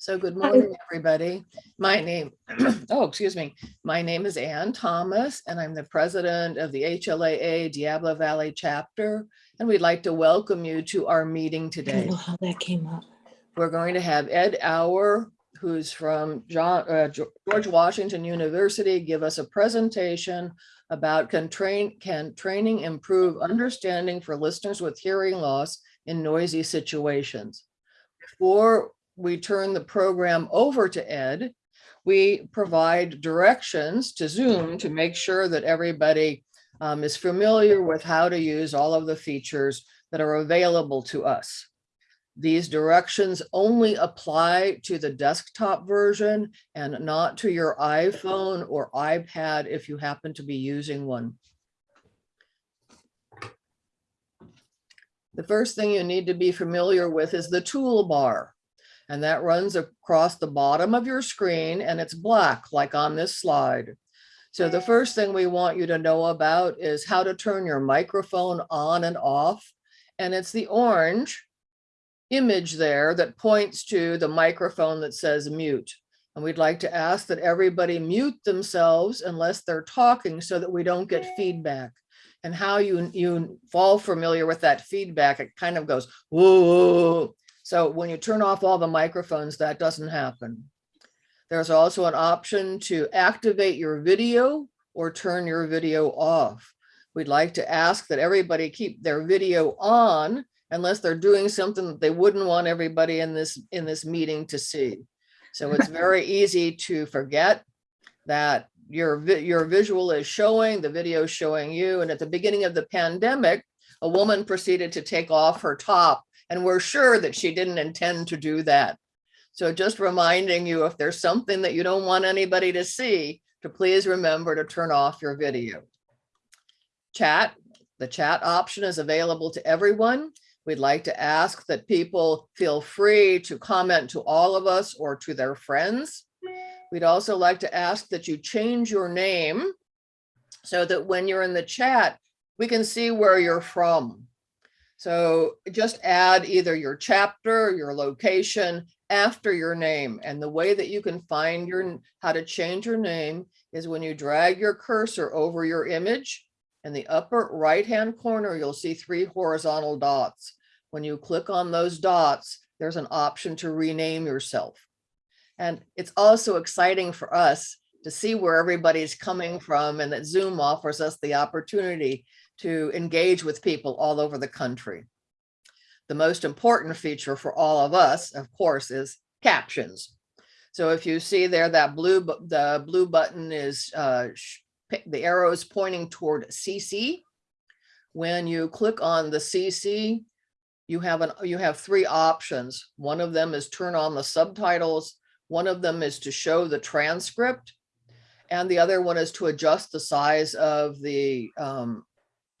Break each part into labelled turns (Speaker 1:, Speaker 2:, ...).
Speaker 1: So good morning, everybody. My name, oh, excuse me. My name is Ann Thomas, and I'm the president of the HLAA Diablo Valley chapter. And we'd like to welcome you to our meeting
Speaker 2: I don't
Speaker 1: today.
Speaker 2: know how that came up.
Speaker 1: We're going to have Ed Auer, who's from John, uh, George Washington University, give us a presentation about can train, can training improve understanding for listeners with hearing loss in noisy situations? Before we turn the program over to Ed, we provide directions to Zoom to make sure that everybody um, is familiar with how to use all of the features that are available to us. These directions only apply to the desktop version and not to your iPhone or iPad if you happen to be using one. The first thing you need to be familiar with is the toolbar. And that runs across the bottom of your screen and it's black like on this slide. So the first thing we want you to know about is how to turn your microphone on and off. And it's the orange image there that points to the microphone that says mute. And we'd like to ask that everybody mute themselves unless they're talking so that we don't get feedback. And how you, you fall familiar with that feedback, it kind of goes, whoa. So when you turn off all the microphones, that doesn't happen. There's also an option to activate your video or turn your video off. We'd like to ask that everybody keep their video on unless they're doing something that they wouldn't want everybody in this, in this meeting to see. So it's very easy to forget that your, your visual is showing, the video is showing you. And at the beginning of the pandemic, a woman proceeded to take off her top and we're sure that she didn't intend to do that. So just reminding you, if there's something that you don't want anybody to see, to please remember to turn off your video. Chat, the chat option is available to everyone. We'd like to ask that people feel free to comment to all of us or to their friends. We'd also like to ask that you change your name so that when you're in the chat, we can see where you're from. So just add either your chapter, your location after your name. And the way that you can find your, how to change your name is when you drag your cursor over your image. In the upper right-hand corner, you'll see three horizontal dots. When you click on those dots, there's an option to rename yourself. And it's also exciting for us to see where everybody's coming from and that Zoom offers us the opportunity to engage with people all over the country. The most important feature for all of us, of course, is captions. So if you see there, that blue, the blue button is, uh, the arrow is pointing toward CC. When you click on the CC, you have an, you have three options. One of them is turn on the subtitles. One of them is to show the transcript. And the other one is to adjust the size of the um,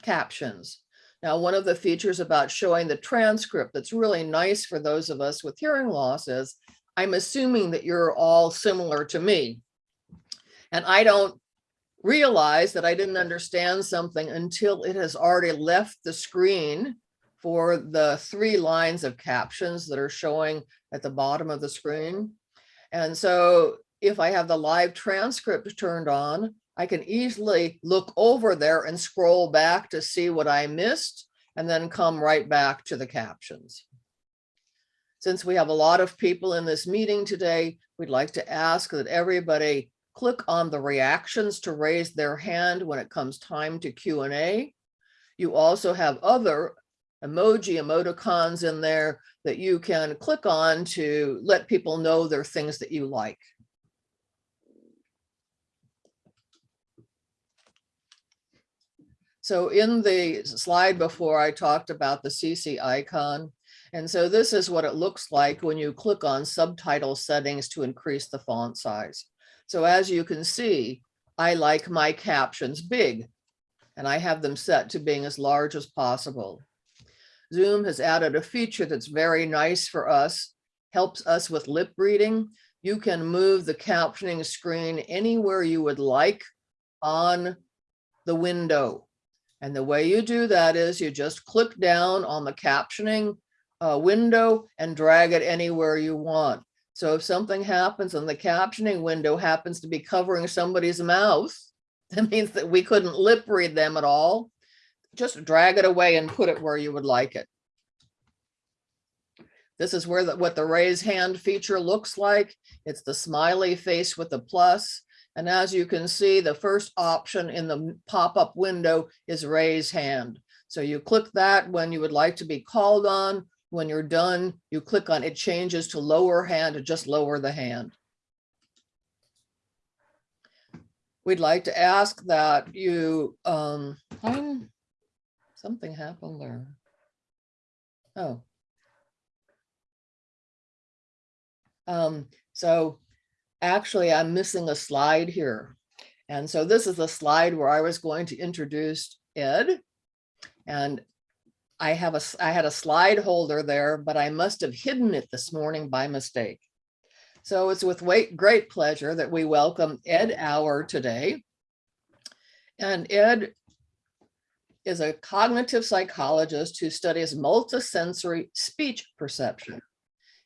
Speaker 1: captions. Now, one of the features about showing the transcript that's really nice for those of us with hearing loss is I'm assuming that you're all similar to me. And I don't realize that I didn't understand something until it has already left the screen for the three lines of captions that are showing at the bottom of the screen. And so if I have the live transcript turned on, I can easily look over there and scroll back to see what I missed and then come right back to the captions. Since we have a lot of people in this meeting today, we'd like to ask that everybody click on the reactions to raise their hand when it comes time to Q and A. You also have other emoji emoticons in there that you can click on to let people know there are things that you like. So in the slide before, I talked about the CC icon. And so this is what it looks like when you click on subtitle settings to increase the font size. So as you can see, I like my captions big and I have them set to being as large as possible. Zoom has added a feature that's very nice for us, helps us with lip reading. You can move the captioning screen anywhere you would like on the window. And the way you do that is you just click down on the captioning uh, window and drag it anywhere you want. So if something happens and the captioning window happens to be covering somebody's mouth, that means that we couldn't lip read them at all. Just drag it away and put it where you would like it. This is where the, what the raise hand feature looks like. It's the smiley face with the plus. And as you can see, the first option in the pop-up window is raise hand. So you click that when you would like to be called on. When you're done, you click on it changes to lower hand to just lower the hand. We'd like to ask that you, um, something happened there. Oh. Um, so actually I'm missing a slide here. And so this is the slide where I was going to introduce Ed. And I have a, I had a slide holder there, but I must have hidden it this morning by mistake. So it's with great pleasure that we welcome Ed Auer today. And Ed is a cognitive psychologist who studies multisensory speech perception.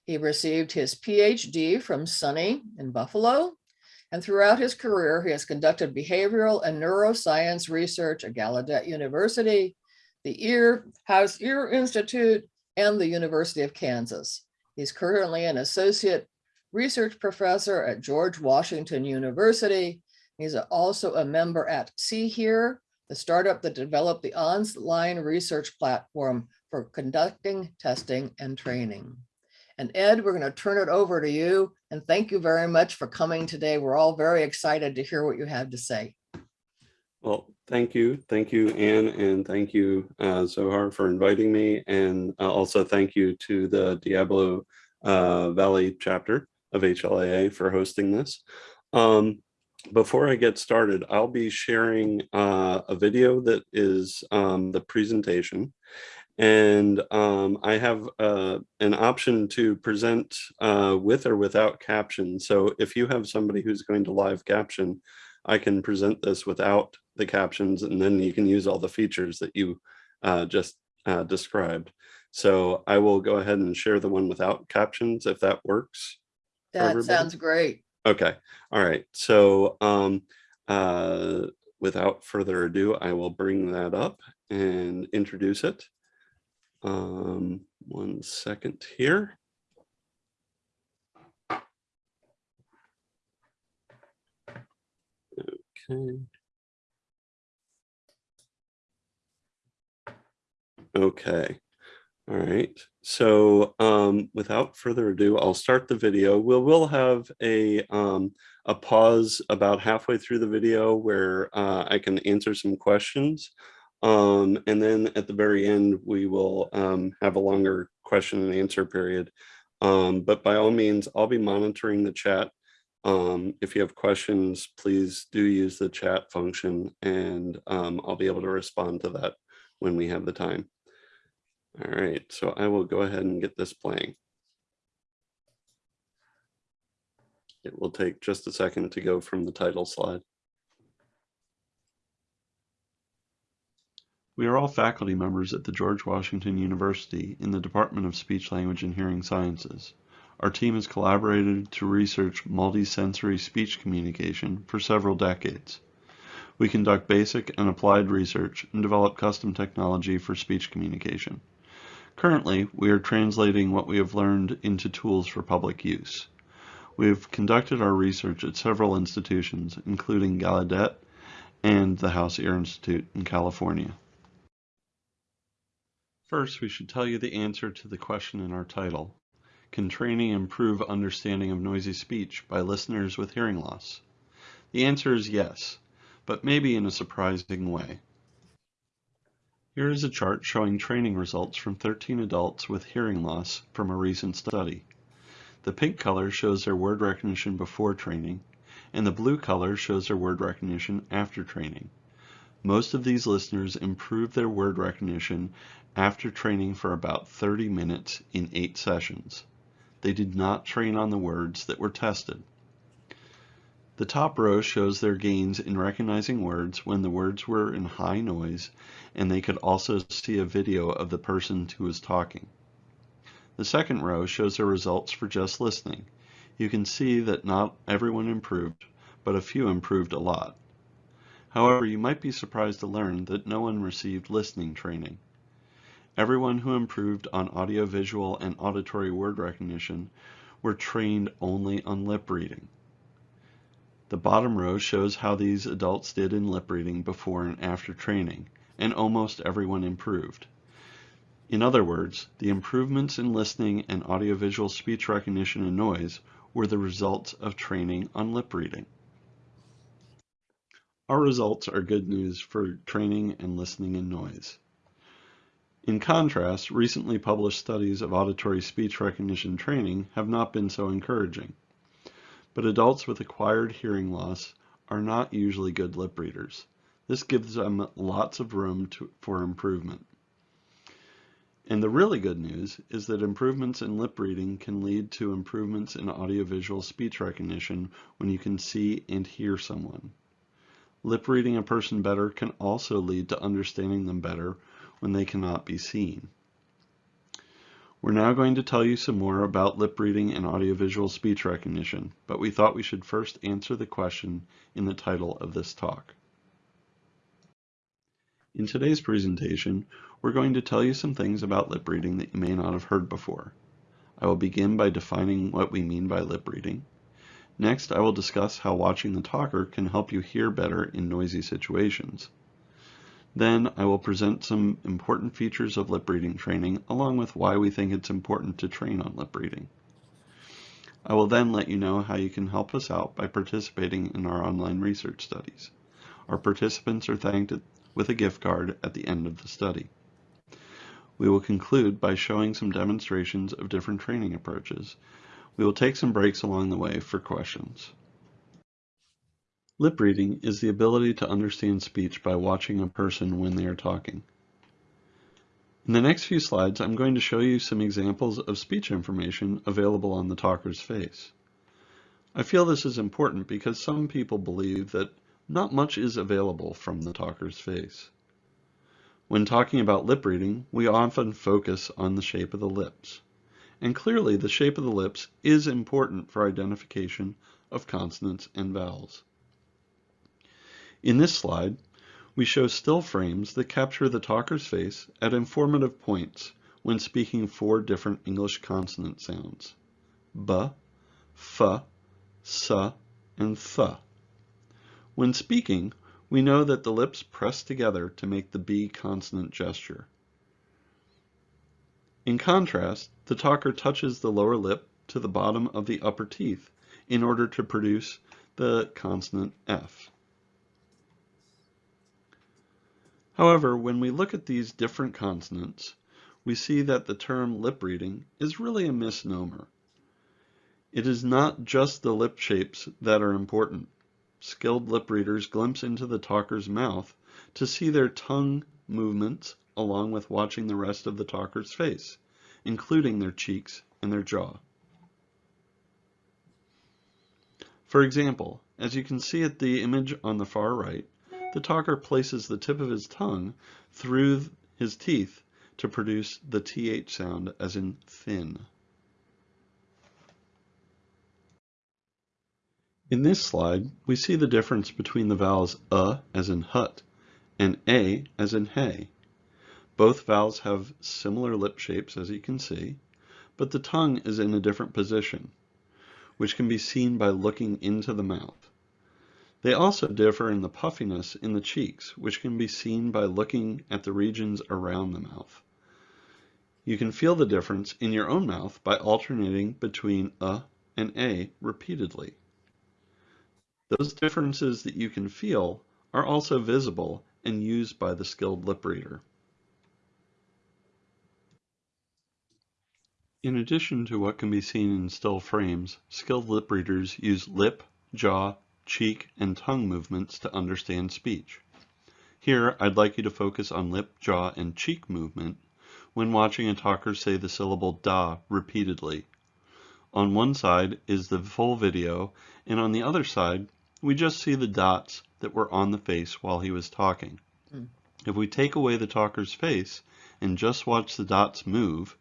Speaker 1: He received his PhD from SUNY in Buffalo. And throughout his career, he has conducted behavioral and neuroscience research at Gallaudet University, the Ear House Ear Institute, and the University of Kansas. He's currently an associate research professor at George Washington University. He's also a member at SeeHear, the startup that developed the online research platform for conducting, testing, and training. And Ed, we're going to turn it over to you. And thank you very much for coming today. We're all very excited to hear what you have to say.
Speaker 2: Well, thank you. Thank you, Ann, and thank you, uh, Zohar, for inviting me. And uh, also thank you to the Diablo uh, Valley chapter of HLAA for hosting this. Um, before I get started, I'll be sharing uh, a video that is um, the presentation. And um, I have uh, an option to present uh, with or without caption. So if you have somebody who's going to live caption, I can present this without the captions and then you can use all the features that you uh, just uh, described. So I will go ahead and share the one without captions if that works.
Speaker 1: That sounds great.
Speaker 2: Okay, all right. So um, uh, without further ado, I will bring that up and introduce it. Um, one second here. Okay. Okay. All right. So um, without further ado, I'll start the video. We'll, we'll have a, um, a pause about halfway through the video where uh, I can answer some questions. Um, and then at the very end, we will um, have a longer question and answer period. Um, but by all means, I'll be monitoring the chat. Um, if you have questions, please do use the chat function and um, I'll be able to respond to that when we have the time. All right, so I will go ahead and get this playing. It will take just a second to go from the title slide. We are all faculty members at the George Washington University in the Department of Speech, Language, and Hearing Sciences. Our team has collaborated to research multisensory speech communication for several decades. We conduct basic and applied research and develop custom technology for speech communication. Currently, we are translating what we have learned into tools for public use. We have conducted our research at several institutions, including Gallaudet and the House Ear Institute in California. First, we should tell you the answer to the question in our title. Can training improve understanding of noisy speech by listeners with hearing loss? The answer is yes, but maybe in a surprising way. Here is a chart showing training results from 13 adults with hearing loss from a recent study. The pink color shows their word recognition before training, and the blue color shows their word recognition after training. Most of these listeners improved their word recognition after training for about 30 minutes in eight sessions. They did not train on the words that were tested. The top row shows their gains in recognizing words when the words were in high noise and they could also see a video of the person who was talking. The second row shows their results for just listening. you can see that not everyone improved, but a few improved a lot. However, you might be surprised to learn that no one received listening training. Everyone who improved on audiovisual and auditory word recognition were trained only on lip reading. The bottom row shows how these adults did in lip reading before and after training, and almost everyone improved. In other words, the improvements in listening and audiovisual speech recognition and noise were the results of training on lip reading. Our results are good news for training and listening and noise. In contrast, recently published studies of auditory speech recognition training have not been so encouraging. But adults with acquired hearing loss are not usually good lip readers. This gives them lots of room to, for improvement. And the really good news is that improvements in lip reading can lead to improvements in audiovisual speech recognition when you can see and hear someone. Lip reading a person better can also lead to understanding them better when they cannot be seen. We're now going to tell you some more about lip reading and audiovisual speech recognition, but we thought we should first answer the question in the title of this talk. In today's presentation, we're going to tell you some things about lip reading that you may not have heard before. I will begin by defining what we mean by lip reading. Next, I will discuss how watching the talker can help you hear better in noisy situations. Then I will present some important features of lip reading training along with why we think it's important to train on lip reading. I will then let you know how you can help us out by participating in our online research studies. Our participants are thanked with a gift card at the end of the study. We will conclude by showing some demonstrations of different training approaches we will take some breaks along the way for questions. Lip reading is the ability to understand speech by watching a person when they are talking. In the next few slides, I'm going to show you some examples of speech information available on the talker's face. I feel this is important because some people believe that not much is available from the talker's face. When talking about lip reading, we often focus on the shape of the lips and clearly the shape of the lips is important for identification of consonants and vowels. In this slide, we show still frames that capture the talker's face at informative points when speaking four different English consonant sounds, b, f, s, and th. When speaking, we know that the lips press together to make the B consonant gesture. In contrast, the talker touches the lower lip to the bottom of the upper teeth in order to produce the consonant F. However, when we look at these different consonants, we see that the term lip reading is really a misnomer. It is not just the lip shapes that are important. Skilled lip readers glimpse into the talker's mouth to see their tongue movements along with watching the rest of the talker's face, including their cheeks and their jaw. For example, as you can see at the image on the far right, the talker places the tip of his tongue through his teeth to produce the th sound as in thin. In this slide, we see the difference between the vowels uh as in hut and a as in hay. Both vowels have similar lip shapes as you can see, but the tongue is in a different position, which can be seen by looking into the mouth. They also differ in the puffiness in the cheeks, which can be seen by looking at the regions around the mouth. You can feel the difference in your own mouth by alternating between a and a repeatedly. Those differences that you can feel are also visible and used by the skilled lip reader. In addition to what can be seen in still frames, skilled lip readers use lip, jaw, cheek, and tongue movements to understand speech. Here, I'd like you to focus on lip, jaw, and cheek movement when watching a talker say the syllable da repeatedly. On one side is the full video, and on the other side, we just see the dots that were on the face while he was talking. Mm. If we take away the talker's face and just watch the dots move,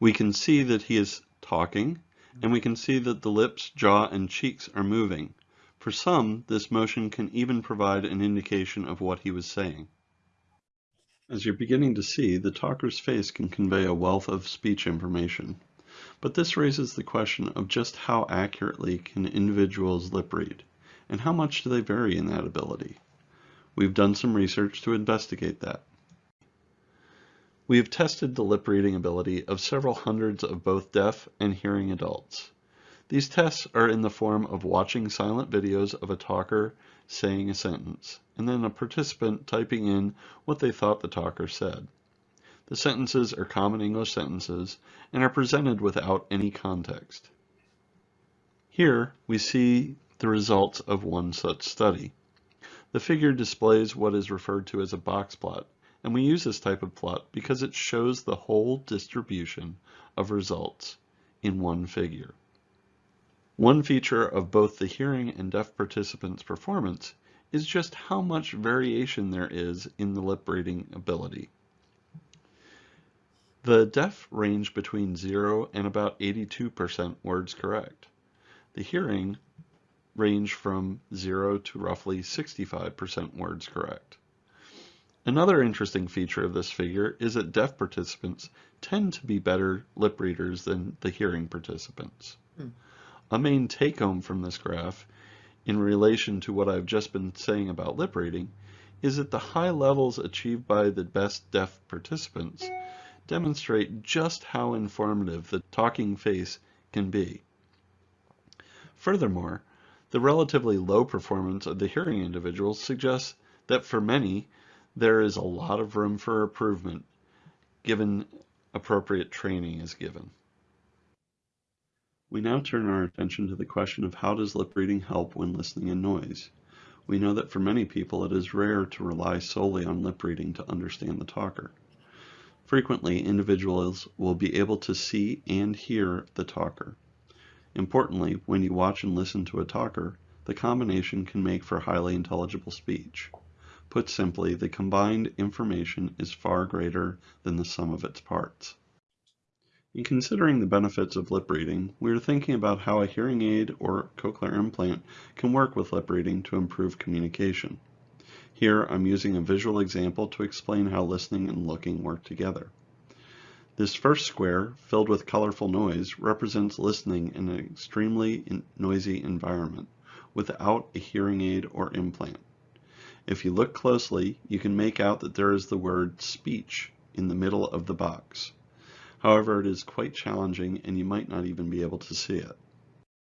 Speaker 2: We can see that he is talking, and we can see that the lips, jaw, and cheeks are moving. For some, this motion can even provide an indication of what he was saying. As you're beginning to see, the talker's face can convey a wealth of speech information. But this raises the question of just how accurately can individuals lip read, and how much do they vary in that ability? We've done some research to investigate that. We have tested the lip reading ability of several hundreds of both deaf and hearing adults. These tests are in the form of watching silent videos of a talker saying a sentence, and then a participant typing in what they thought the talker said. The sentences are common English sentences and are presented without any context. Here we see the results of one such study. The figure displays what is referred to as a box plot, and we use this type of plot because it shows the whole distribution of results in one figure. One feature of both the hearing and deaf participants' performance is just how much variation there is in the lip reading ability. The deaf range between 0 and about 82% words correct. The hearing range from 0 to roughly 65% words correct. Another interesting feature of this figure is that deaf participants tend to be better lip readers than the hearing participants. Hmm. A main take-home from this graph, in relation to what I've just been saying about lip reading, is that the high levels achieved by the best deaf participants demonstrate just how informative the talking face can be. Furthermore, the relatively low performance of the hearing individuals suggests that for many, there is a lot of room for improvement given appropriate training is given. We now turn our attention to the question of how does lip reading help when listening in noise? We know that for many people it is rare to rely solely on lip reading to understand the talker. Frequently, individuals will be able to see and hear the talker. Importantly, when you watch and listen to a talker, the combination can make for highly intelligible speech. Put simply, the combined information is far greater than the sum of its parts. In considering the benefits of lip reading, we are thinking about how a hearing aid or cochlear implant can work with lip reading to improve communication. Here I'm using a visual example to explain how listening and looking work together. This first square, filled with colorful noise, represents listening in an extremely noisy environment without a hearing aid or implant. If you look closely, you can make out that there is the word speech in the middle of the box. However, it is quite challenging and you might not even be able to see it.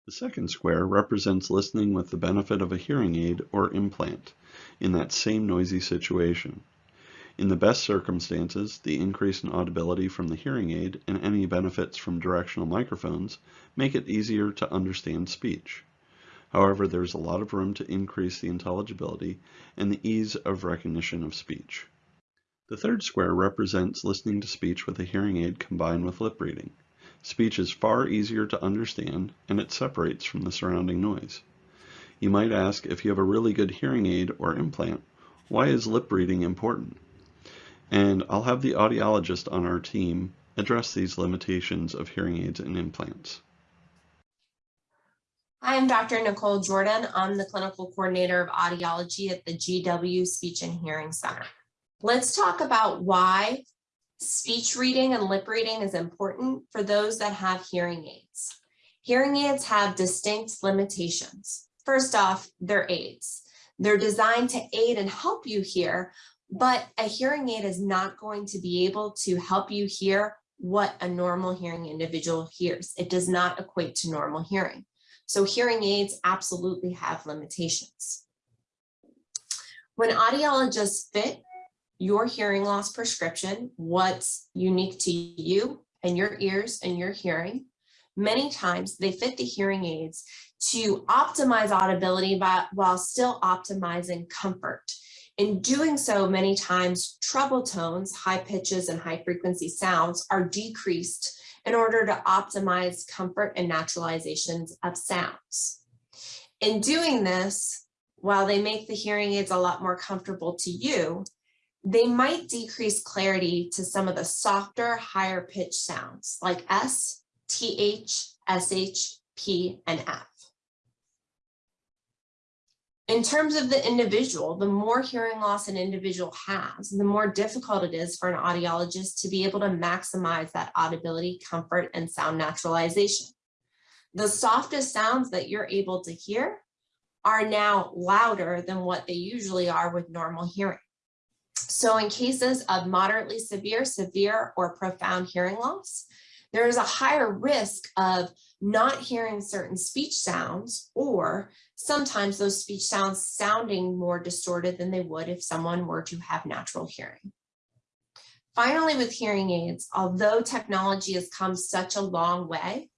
Speaker 2: The second square represents listening with the benefit of a hearing aid or implant in that same noisy situation. In the best circumstances, the increase in audibility from the hearing aid and any benefits from directional microphones make it easier to understand speech. However, there is a lot of room to increase the intelligibility and the ease of recognition of speech. The third square represents listening to speech with a hearing aid combined with lip reading. Speech is far easier to understand and it separates from the surrounding noise. You might ask if you have a really good hearing aid or implant, why is lip reading important? And I'll have the audiologist on our team address these limitations of hearing aids and implants.
Speaker 3: Hi, I'm Dr. Nicole Jordan. I'm the clinical coordinator of audiology at the GW Speech and Hearing Center. Let's talk about why Speech reading and lip reading is important for those that have hearing aids. Hearing aids have distinct limitations. First off, they're aids. They're designed to aid and help you hear, but a hearing aid is not going to be able to help you hear what a normal hearing individual hears. It does not equate to normal hearing. So hearing aids absolutely have limitations. When audiologists fit your hearing loss prescription, what's unique to you and your ears and your hearing. Many times they fit the hearing aids to optimize audibility while still optimizing comfort. In doing so, many times treble tones, high pitches and high frequency sounds are decreased in order to optimize comfort and naturalizations of sounds. In doing this, while they make the hearing aids a lot more comfortable to you, they might decrease clarity to some of the softer, higher pitch sounds like S, TH, SH, P, and F. In terms of the individual, the more hearing loss an individual has, the more difficult it is for an audiologist to be able to maximize that audibility, comfort, and sound naturalization. The softest sounds that you're able to hear are now louder than what they usually are with normal hearing. So in cases of moderately severe, severe, or profound hearing loss, there is a higher risk of not hearing certain speech sounds or sometimes those speech sounds sounding more distorted than they would if someone were to have natural hearing. Finally, with hearing aids, although technology has come such a long way,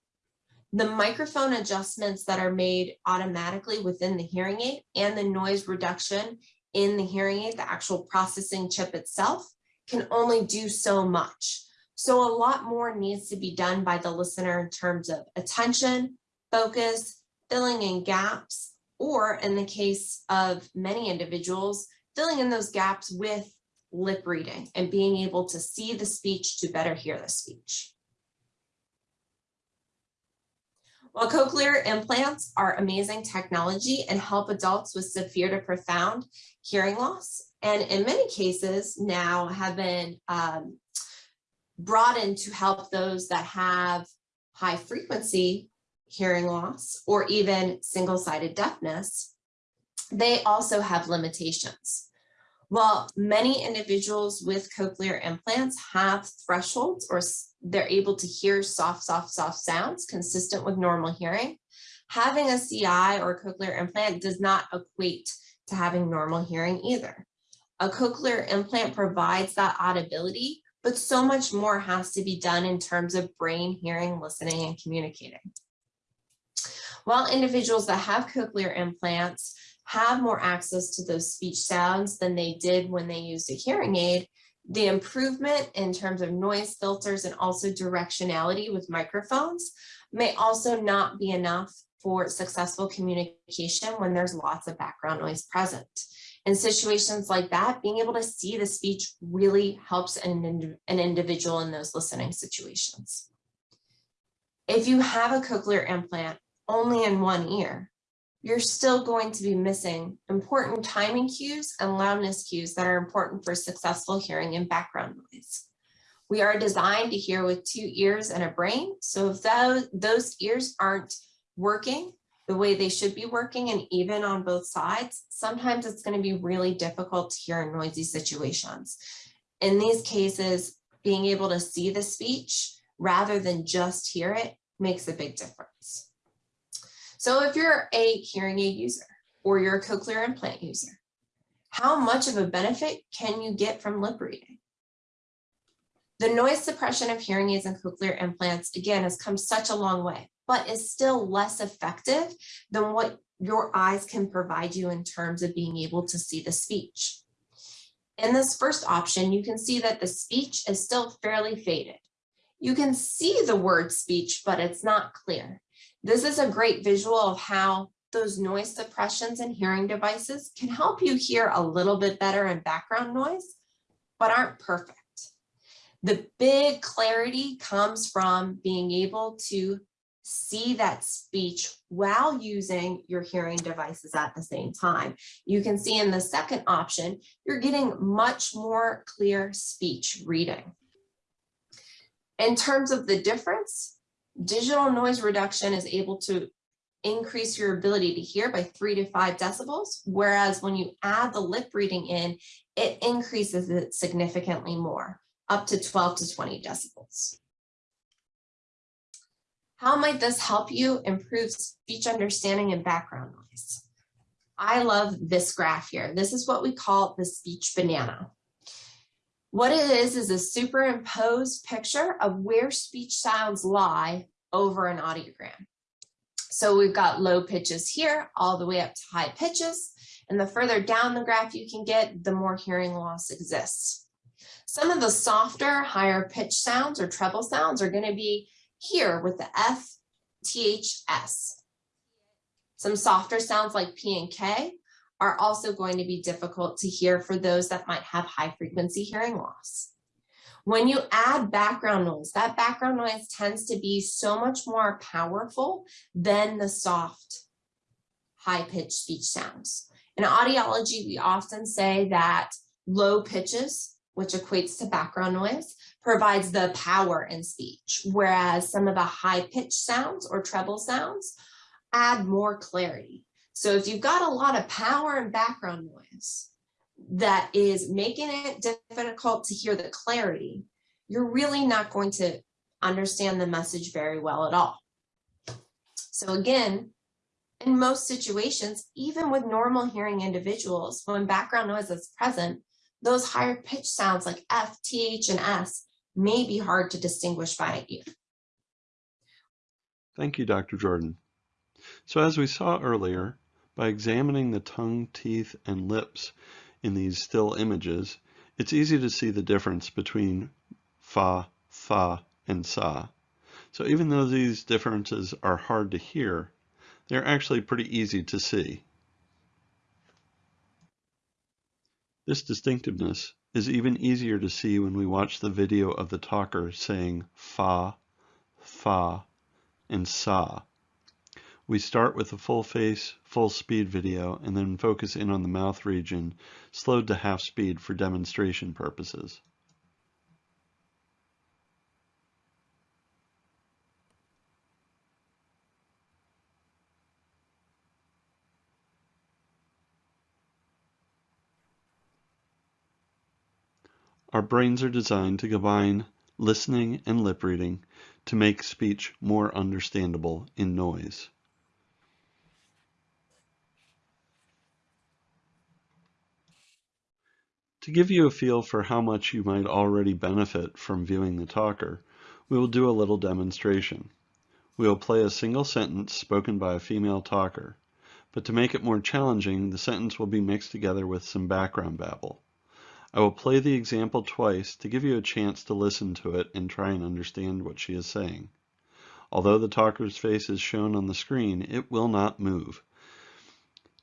Speaker 3: the microphone adjustments that are made automatically within the hearing aid and the noise reduction in the hearing aid, the actual processing chip itself, can only do so much. So a lot more needs to be done by the listener in terms of attention, focus, filling in gaps, or in the case of many individuals, filling in those gaps with lip reading and being able to see the speech to better hear the speech. While cochlear implants are amazing technology and help adults with severe to profound hearing loss, and in many cases now have been um, in to help those that have high frequency hearing loss or even single-sided deafness, they also have limitations. While many individuals with cochlear implants have thresholds or they're able to hear soft, soft, soft sounds consistent with normal hearing, having a CI or cochlear implant does not equate to having normal hearing either. A cochlear implant provides that audibility, but so much more has to be done in terms of brain hearing, listening, and communicating. While individuals that have cochlear implants have more access to those speech sounds than they did when they used a hearing aid, the improvement in terms of noise filters and also directionality with microphones may also not be enough for successful communication when there's lots of background noise present. In situations like that, being able to see the speech really helps an, an individual in those listening situations. If you have a cochlear implant only in one ear, you're still going to be missing important timing cues and loudness cues that are important for successful hearing and background noise. We are designed to hear with two ears and a brain. So if those, those ears aren't working the way they should be working and even on both sides, sometimes it's going to be really difficult to hear in noisy situations. In these cases, being able to see the speech rather than just hear it makes a big difference. So if you're a hearing aid user or you're a cochlear implant user, how much of a benefit can you get from lip reading? The noise suppression of hearing aids and cochlear implants, again, has come such a long way, but is still less effective than what your eyes can provide you in terms of being able to see the speech. In this first option, you can see that the speech is still fairly faded. You can see the word speech, but it's not clear. This is a great visual of how those noise suppressions and hearing devices can help you hear a little bit better in background noise, but aren't perfect. The big clarity comes from being able to see that speech while using your hearing devices at the same time. You can see in the second option, you're getting much more clear speech reading. In terms of the difference, digital noise reduction is able to increase your ability to hear by three to five decibels, whereas when you add the lip reading in, it increases it significantly more, up to 12 to 20 decibels. How might this help you improve speech understanding and background noise? I love this graph here. This is what we call the speech banana. What it is is a superimposed picture of where speech sounds lie over an audiogram. So we've got low pitches here all the way up to high pitches. And the further down the graph you can get, the more hearing loss exists. Some of the softer, higher pitch sounds or treble sounds are going to be here with the F, T, H, S. Some softer sounds like P and K are also going to be difficult to hear for those that might have high frequency hearing loss. When you add background noise, that background noise tends to be so much more powerful than the soft, high-pitched speech sounds. In audiology, we often say that low pitches, which equates to background noise, provides the power in speech, whereas some of the high-pitched sounds or treble sounds add more clarity. So if you've got a lot of power and background noise, that is making it difficult to hear the clarity, you're really not going to understand the message very well at all. So again, in most situations, even with normal hearing individuals, when background noise is present, those higher pitch sounds like F, TH, and S may be hard to distinguish by ear.
Speaker 2: Thank you, Dr. Jordan. So as we saw earlier, by examining the tongue, teeth, and lips in these still images, it's easy to see the difference between fa, fa, and sa. So even though these differences are hard to hear, they're actually pretty easy to see. This distinctiveness is even easier to see when we watch the video of the talker saying fa, fa, and sa. We start with a full face, full speed video and then focus in on the mouth region, slowed to half speed for demonstration purposes. Our brains are designed to combine listening and lip reading to make speech more understandable in noise. To give you a feel for how much you might already benefit from viewing the talker, we will do a little demonstration. We will play a single sentence spoken by a female talker, but to make it more challenging, the sentence will be mixed together with some background babble. I will play the example twice to give you a chance to listen to it and try and understand what she is saying. Although the talker's face is shown on the screen, it will not move.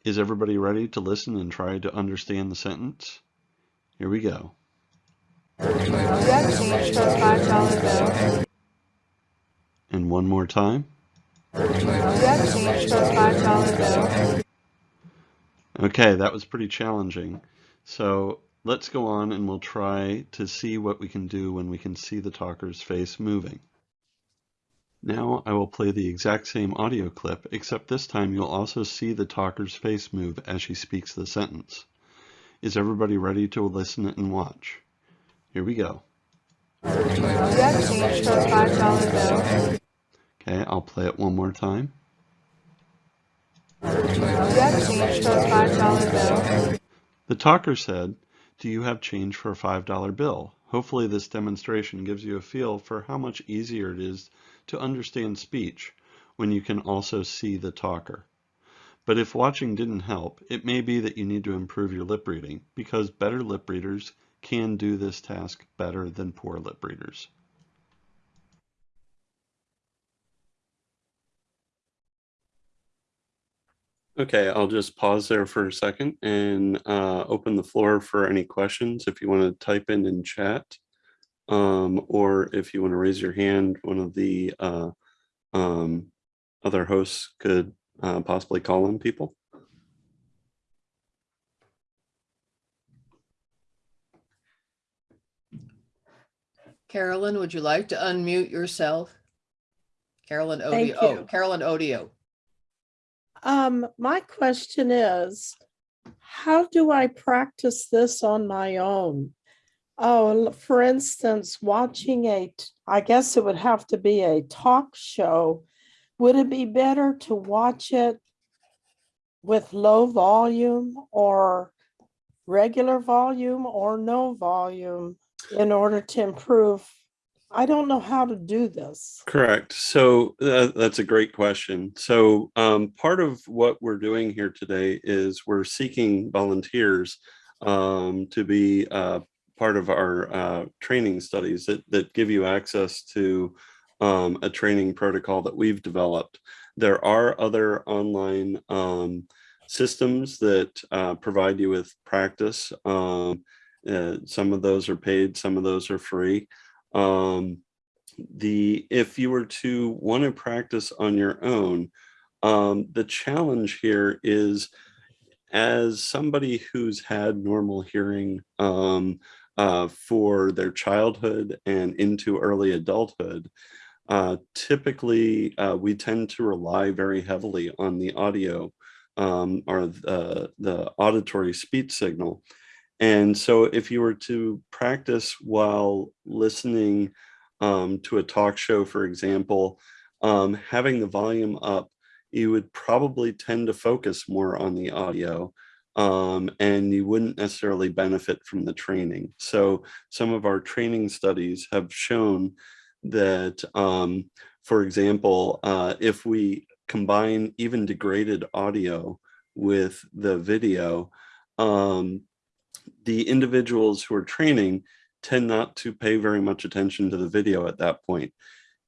Speaker 2: Is everybody ready to listen and try to understand the sentence? Here we go. And one more time. Okay, that was pretty challenging. So let's go on and we'll try to see what we can do when we can see the talker's face moving. Now I will play the exact same audio clip, except this time you'll also see the talker's face move as she speaks the sentence. Is everybody ready to listen and watch? Here we go. Okay, I'll play it one more time. The talker said, do you have change for a $5 bill? Hopefully this demonstration gives you a feel for how much easier it is to understand speech when you can also see the talker. But if watching didn't help, it may be that you need to improve your lip reading because better lip readers can do this task better than poor lip readers. Okay, I'll just pause there for a second and uh, open the floor for any questions if you want to type in in chat um, or if you want to raise your hand, one of the uh, um, other hosts could uh, possibly call on people.
Speaker 1: Carolyn, would you like to unmute yourself? Carolyn
Speaker 4: Thank
Speaker 1: Odio, oh. Carolyn Odio.
Speaker 4: Um, my question is, how do I practice this on my own? Oh, for instance, watching a, I guess it would have to be a talk show. Would it be better to watch it with low volume or regular volume or no volume in order to improve? I don't know how to do this.
Speaker 2: Correct. So uh, that's a great question. So um, part of what we're doing here today is we're seeking volunteers um, to be uh, part of our uh, training studies that, that give you access to um, a training protocol that we've developed. There are other online um, systems that uh, provide you with practice. Um, uh, some of those are paid, some of those are free. Um, the if you were to want to practice on your own, um, the challenge here is as somebody who's had normal hearing um, uh, for their childhood and into early adulthood, uh, typically uh, we tend to rely very heavily on the audio um, or the, the auditory speech signal. And so if you were to practice while listening um, to a talk show, for example, um, having the volume up, you would probably tend to focus more on the audio um, and you wouldn't necessarily benefit from the training. So some of our training studies have shown that, um, for example, uh, if we combine even degraded audio with the video, um, the individuals who are training tend not to pay very much attention to the video at that point.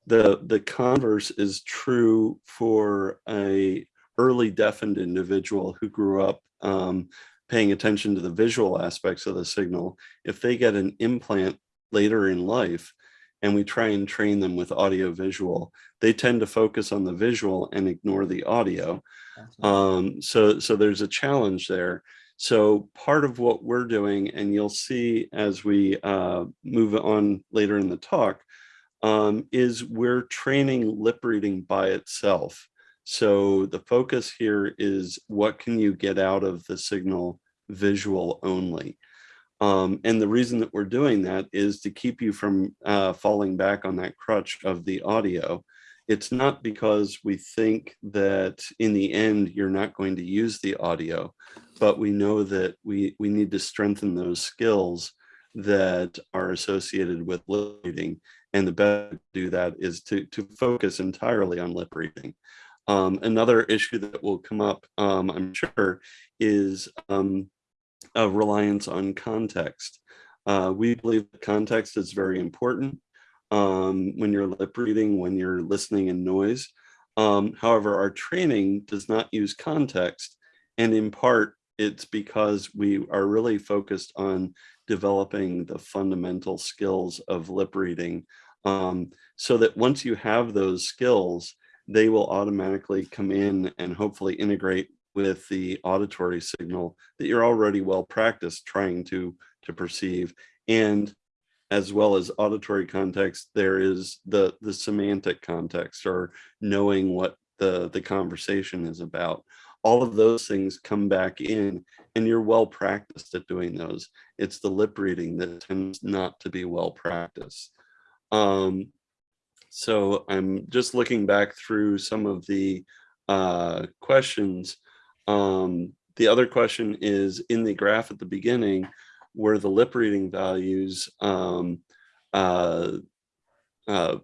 Speaker 2: The, the converse is true for a early deafened individual who grew up um, paying attention to the visual aspects of the signal. If they get an implant later in life, and we try and train them with audio visual, they tend to focus on the visual and ignore the audio. Um, so, so there's a challenge there. So part of what we're doing, and you'll see as we uh, move on later in the talk, um, is we're training lip reading by itself. So the focus here is what can you get out of the signal visual only. Um, and the reason that we're doing that is to keep you from uh, falling back on that crutch of the audio. It's not because we think that in the end, you're not going to use the audio, but we know that we, we need to strengthen those skills that are associated with lip reading. And the best to do that is to, to focus entirely on lip reading. Um, another issue that will come up, um, I'm sure, is um, a reliance on context. Uh, we believe that context is very important um, when you're lip reading, when you're listening in noise. Um, however, our training does not use context. And in part, it's because we are really focused on developing the fundamental skills of lip reading um, so that once you have those skills, they will automatically come in and hopefully integrate with the auditory signal that you're already well practiced trying to to perceive. And as well as auditory context there is the the semantic context or knowing what the the conversation is about all of those things come back in and you're well practiced at doing those. It's the lip reading that tends not to be well practiced. Um so i'm just looking back through some of the uh questions. Um, the other question is in the graph at the beginning where the lip reading values um, uh, uh,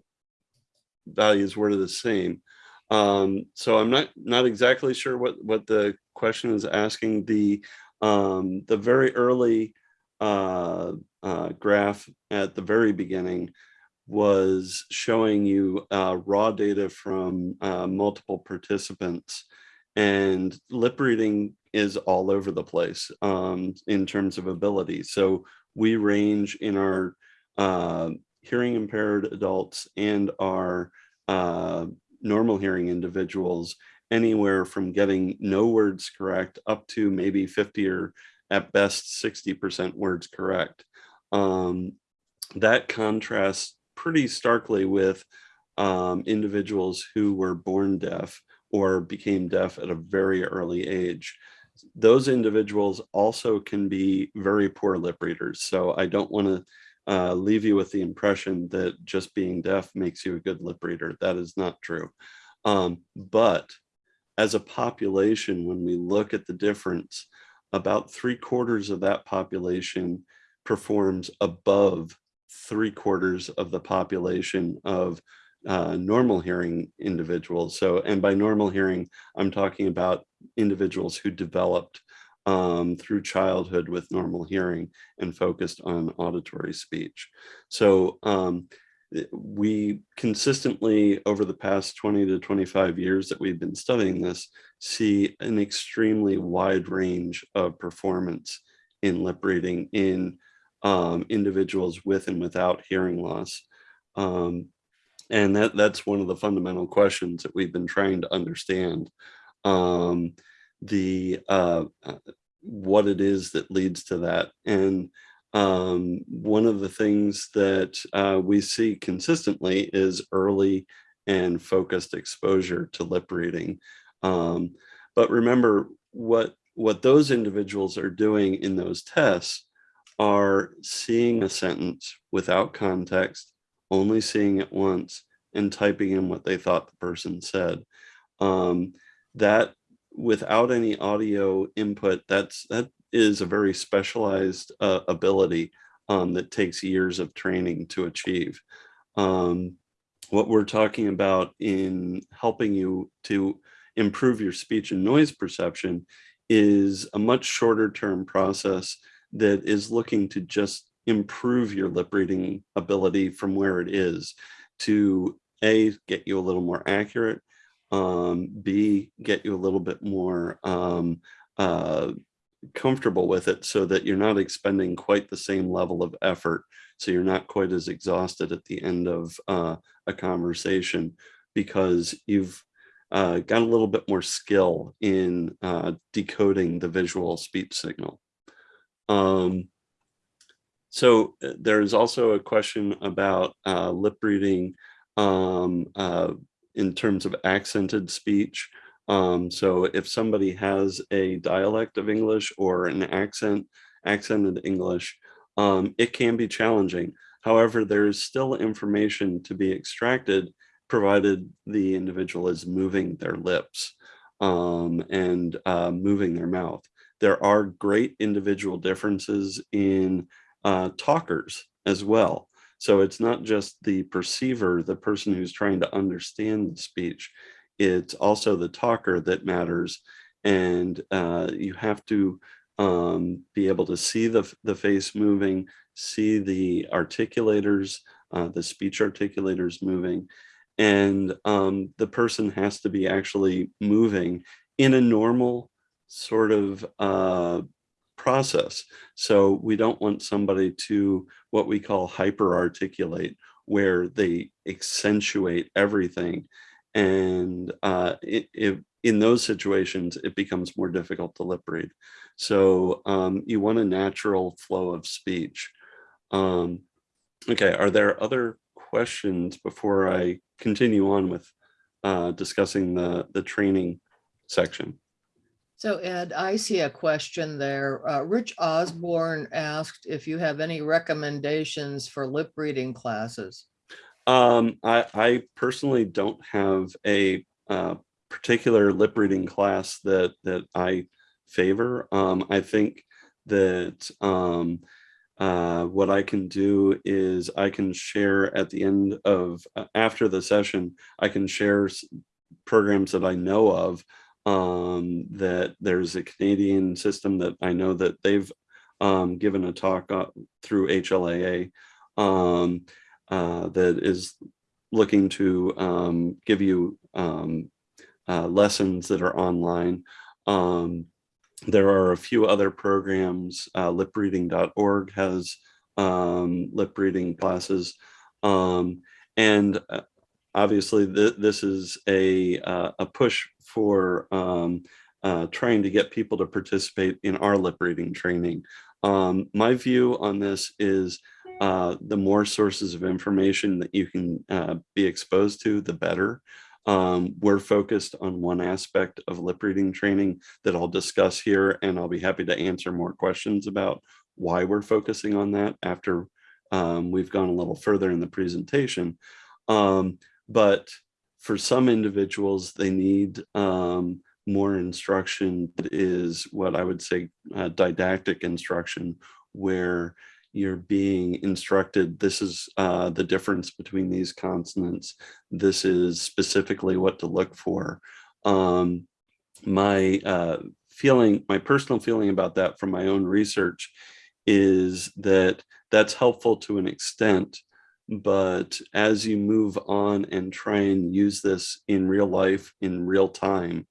Speaker 2: values were the same. Um, so I'm not not exactly sure what what the question is asking. The um, the very early uh, uh, graph at the very beginning was showing you uh, raw data from uh, multiple participants and lip reading is all over the place um, in terms of ability. So we range in our uh, hearing impaired adults and our uh, normal hearing individuals anywhere from getting no words correct up to maybe 50 or at best 60% words correct. Um, that contrasts pretty starkly with um, individuals who were born deaf or became deaf at a very early age. Those individuals also can be very poor lip readers. So I don't want to uh, leave you with the impression that just being deaf makes you a good lip reader. That is not true. Um, but as a population, when we look at the difference, about three quarters of that population performs above three quarters of the population of uh, normal hearing individuals. So, and by normal hearing, I'm talking about individuals who developed um, through childhood with normal hearing and focused on auditory speech. So um, we consistently over the past 20 to 25 years that we've been studying this see an extremely wide range of performance in lip reading in um, individuals with and without hearing loss. Um, and that that's one of the fundamental questions that we've been trying to understand. Um, the uh, uh, what it is that leads to that. And um, one of the things that uh, we see consistently is early and focused exposure to lip reading. Um, but remember what what those individuals are doing in those tests are seeing a sentence without context, only seeing it once and typing in what they thought the person said. Um, that without any audio input, that's that is a very specialized uh, ability um, that takes years of training to achieve. Um, what we're talking about in helping you to improve your speech and noise perception is a much shorter term process that is looking to just improve your lip reading ability from where it is to A, get you a little more accurate, um, B, get you a little bit more um, uh, comfortable with it so that you're not expending quite the same level of effort. So you're not quite as exhausted at the end of uh, a conversation because you've uh, got a little bit more skill in uh, decoding the visual speech signal. Um, so uh, there is also a question about uh, lip reading um, uh, in terms of accented speech. Um, so if somebody has a dialect of English or an accent, accented English, um, it can be challenging. However, there is still information to be extracted provided the individual is moving their lips um, and uh, moving their mouth. There are great individual differences in uh, talkers as well. So it's not just the perceiver, the person who's trying to understand the speech, it's also the talker that matters. And uh, you have to um, be able to see the, the face moving, see the articulators, uh, the speech articulators moving, and um, the person has to be actually moving in a normal sort of uh, process. So we don't want somebody to what we call hyper articulate, where they accentuate everything. And uh, it, it, in those situations, it becomes more difficult to lip read. So um, you want a natural flow of speech. Um, okay, are there other questions before I continue on with uh, discussing the, the training section?
Speaker 1: So Ed, I see a question there. Uh, Rich Osborne asked if you have any recommendations for lip reading classes.
Speaker 2: Um, I, I personally don't have a uh, particular lip reading class that that I favor. Um, I think that um, uh, what I can do is I can share at the end of uh, after the session, I can share programs that I know of um, that there's a Canadian system that I know that they've um, given a talk through HLAA um, uh, that is looking to um, give you um, uh, lessons that are online. Um, there are a few other programs, uh, lipreading.org has lip reading classes. and uh, obviously th this is a, uh, a push for um, uh, trying to get people to participate in our lip reading training. Um, my view on this is uh, the more sources of information that you can uh, be exposed to, the better. Um, we're focused on one aspect of lip reading training that I'll discuss here, and I'll be happy to answer more questions about why we're focusing on that after um, we've gone a little further in the presentation. Um, but for some individuals, they need um, more instruction that is what I would say uh, didactic instruction, where you're being instructed, this is uh, the difference between these consonants. This is specifically what to look for. Um, my uh, feeling, my personal feeling about that from my own research is that that's helpful to an extent, but as you move on and try and use this in real life, in real time,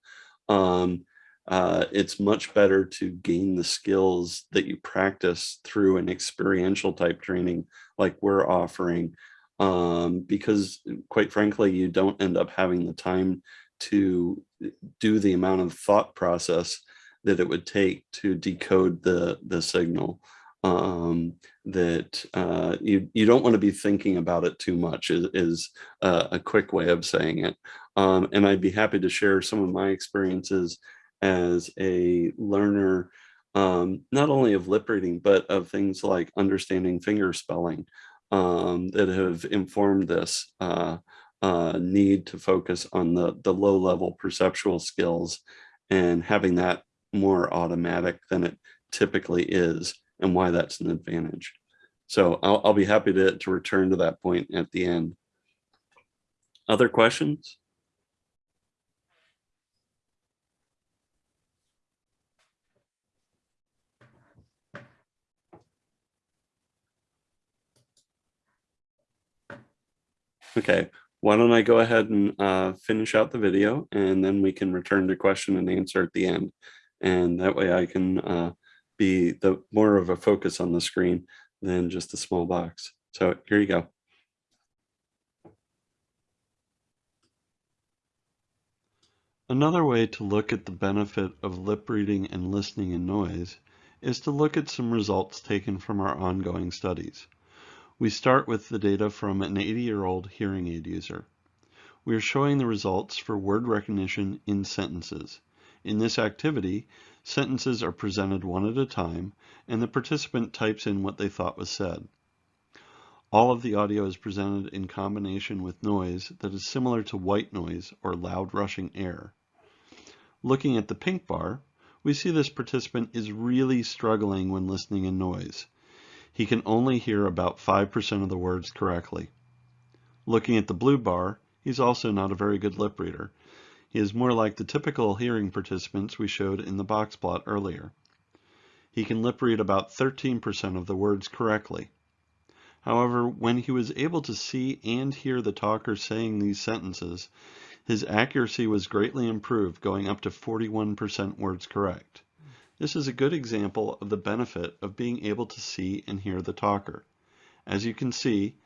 Speaker 2: um, uh, it's much better to gain the skills that you practice through an experiential type training like we're offering um, because quite frankly, you don't end up having the time to do the amount of thought process that it would take to decode the, the signal. Um, that uh, you, you don't want to be thinking about it too much is, is a, a quick way of saying it. Um, and I'd be happy to share some of my experiences as a learner, um, not only of lip reading, but of things like understanding finger spelling um, that have informed this uh, uh, need to focus on the, the low level perceptual skills and having that more automatic than it typically is and why that's an advantage. So I'll, I'll be happy to, to return to that point at the end. Other questions? Okay, why don't I go ahead and uh, finish out the video and then we can return to question and answer at the end. And that way I can uh, be the more of a focus on the screen than just a small box. So here you go. Another way to look at the benefit of lip reading and listening in noise is to look at some results taken from our ongoing studies. We start with the data from an 80-year-old hearing aid user. We are showing the results for word recognition in sentences. In this activity, sentences are presented one at a time, and the participant types in what they thought was said. All of the audio is presented in combination with noise that is similar to white noise or loud rushing air. Looking at the pink bar, we see this participant is really struggling when listening in noise he can only hear about 5% of the words correctly. Looking at the blue bar, he's also not a very good lip reader. He is more like the typical hearing participants we showed in the box plot earlier. He can lip read about 13% of the words correctly. However, when he was able to see and hear the talker saying these sentences, his accuracy was greatly improved, going up to 41% words correct. This is a good example of the benefit of being able to see and hear the talker. As you can see,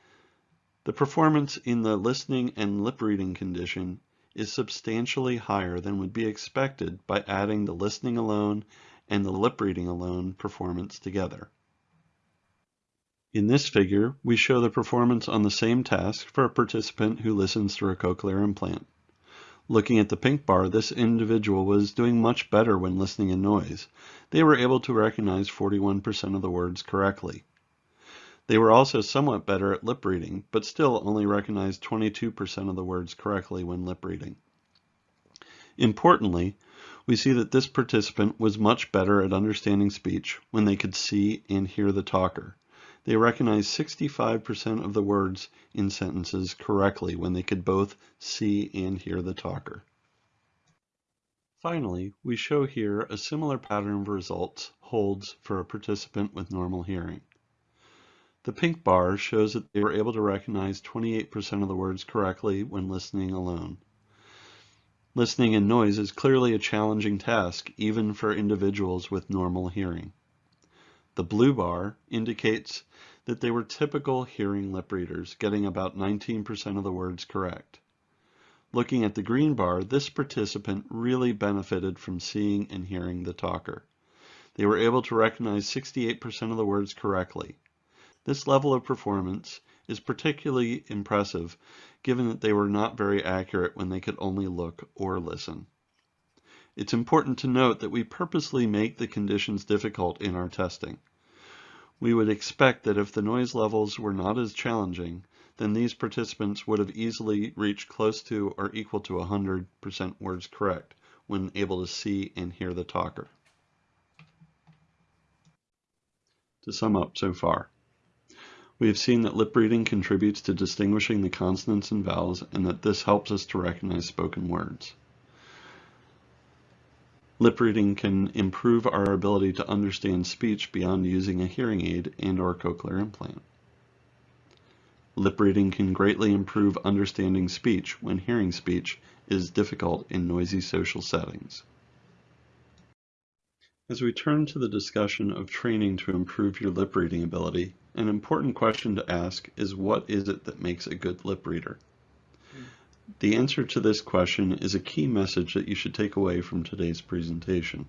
Speaker 2: the performance in the listening and lip reading condition is substantially higher than would be expected by adding the listening alone and the lip reading alone performance together. In this figure, we show the performance on the same task for a participant who listens through a cochlear implant. Looking at the pink bar, this individual was doing much better when listening in noise. They were able to recognize 41% of the words correctly. They were also somewhat better at lip reading, but still only recognized 22% of the words correctly when lip reading. Importantly, we see that this participant was much better at understanding speech when they could see and hear the talker. They recognized 65% of the words in sentences correctly when they could both see and hear the talker. Finally, we show here a similar pattern of results holds for a participant with normal hearing. The pink bar shows that they were able to recognize 28% of the words correctly when listening alone. Listening in noise is clearly a challenging task even for individuals with normal hearing. The blue bar indicates that they were typical hearing lip readers, getting about 19% of the words correct. Looking at the green bar, this participant really benefited from seeing and hearing the talker. They were able to recognize 68% of the words correctly. This level of performance is particularly impressive given that they were not very accurate when they could only look or listen. It's important to note that we purposely make the conditions difficult in our testing. We would expect that if the noise levels were not as challenging, then these participants would have easily reached close to or equal to 100% words correct when able to see and hear the talker. To sum up so far, we have seen that lip reading contributes to distinguishing the consonants and vowels and that this helps us to recognize spoken words. Lip reading can improve our ability to understand speech beyond using a hearing aid and or cochlear implant. Lip reading can greatly improve understanding speech when hearing speech is difficult in noisy social settings. As we turn to the discussion of training to improve your lip reading ability, an important question to ask is what is it that makes a good lip reader? Hmm. The answer to this question is a key message that you should take away from today's presentation.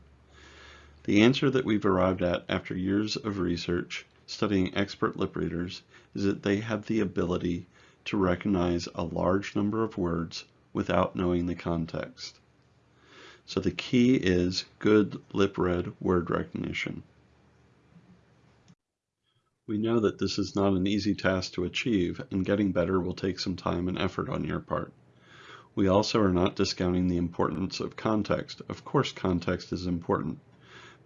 Speaker 2: The answer that we've arrived at after years of research studying expert lip readers is that they have the ability to recognize a large number of words without knowing the context. So the key is good lip read word recognition. We know that this is not an easy task to achieve and getting better will take some time and effort on your part. We also are not discounting the importance of context. Of course context is important,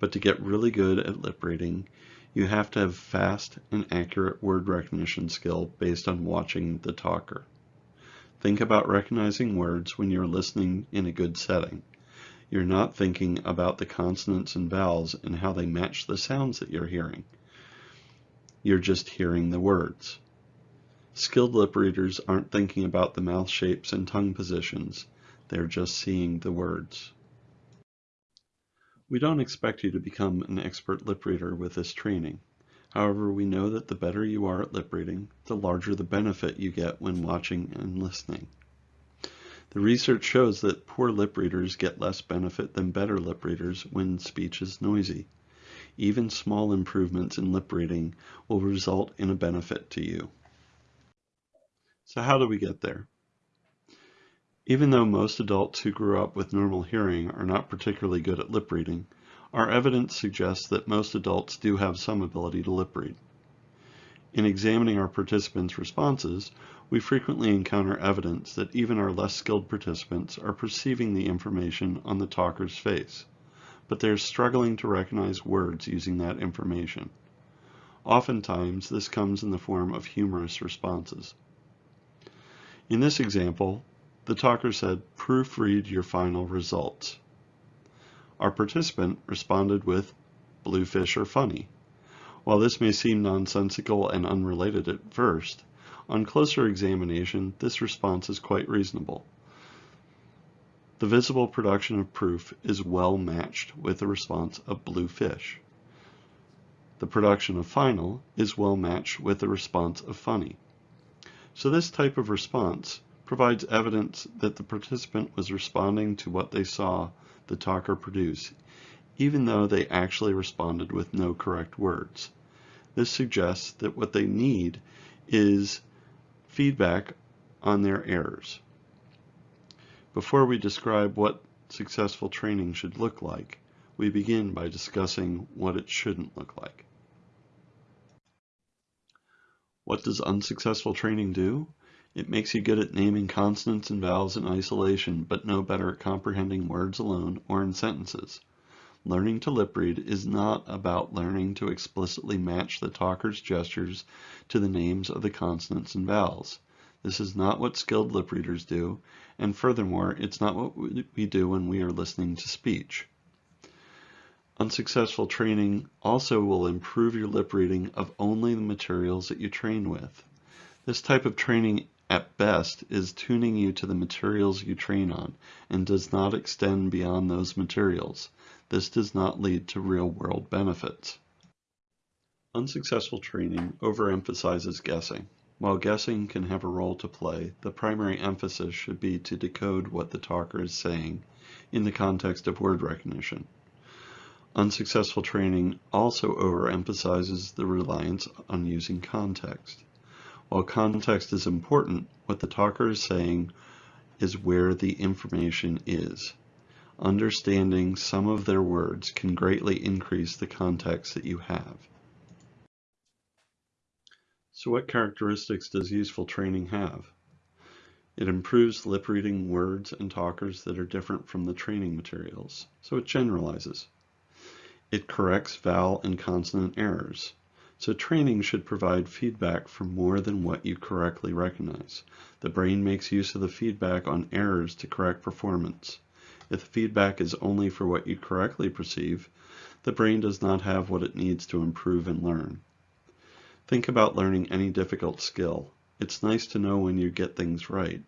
Speaker 2: but to get really good at lip reading, you have to have fast and accurate word recognition skill based on watching the talker. Think about recognizing words when you're listening in a good setting. You're not thinking about the consonants and vowels and how they match the sounds that you're hearing. You're just hearing the words. Skilled lip readers aren't thinking about the mouth shapes and tongue positions. They're just seeing the words. We don't expect you to become an expert lip reader with this training. However, we know that the better you are at lip reading, the larger the benefit you get when watching and listening. The research shows that poor lip readers get less benefit than better lip readers when speech is noisy. Even small improvements in lip reading will result in a benefit to you. So how do we get there? Even though most adults who grew up with normal hearing are not particularly good at lip reading, our evidence suggests that most adults do have some ability to lip read. In examining our participants' responses, we frequently encounter evidence that even our less skilled participants are perceiving the information on the talker's face, but they're struggling to recognize words using that information. Oftentimes, this comes in the form of humorous responses. In this example, the talker said, proofread your final results. Our participant responded with bluefish are funny. While this may seem nonsensical and unrelated at first, on closer examination, this response is quite reasonable. The visible production of proof is well matched with the response of blue fish. The production of final is well matched with the response of funny. So this type of response provides evidence that the participant was responding to what they saw the talker produce, even though they actually responded with no correct words. This suggests that what they need is feedback on their errors. Before we describe what successful training should look like, we begin by discussing what it shouldn't look like. What does unsuccessful training do? It makes you good at naming consonants and vowels in isolation, but no better at comprehending words alone or in sentences. Learning to lip read is not about learning to explicitly match the talker's gestures to the names of the consonants and vowels. This is not what skilled lip readers do, and furthermore, it's not what we do when we are listening to speech. Unsuccessful training also will improve your lip reading of only the materials that you train with. This type of training at best is tuning you to the materials you train on and does not extend beyond those materials. This does not lead to real-world benefits. Unsuccessful training overemphasizes guessing. While guessing can have a role to play, the primary emphasis should be to decode what the talker is saying in the context of word recognition. Unsuccessful training also overemphasizes the reliance on using context. While context is important, what the talker is saying is where the information is. Understanding some of their words can greatly increase the context that you have. So what characteristics does useful training have? It improves lip reading words and talkers that are different from the training materials, so it generalizes. It corrects vowel and consonant errors. So training should provide feedback for more than what you correctly recognize. The brain makes use of the feedback on errors to correct performance. If the feedback is only for what you correctly perceive, the brain does not have what it needs to improve and learn. Think about learning any difficult skill. It's nice to know when you get things right,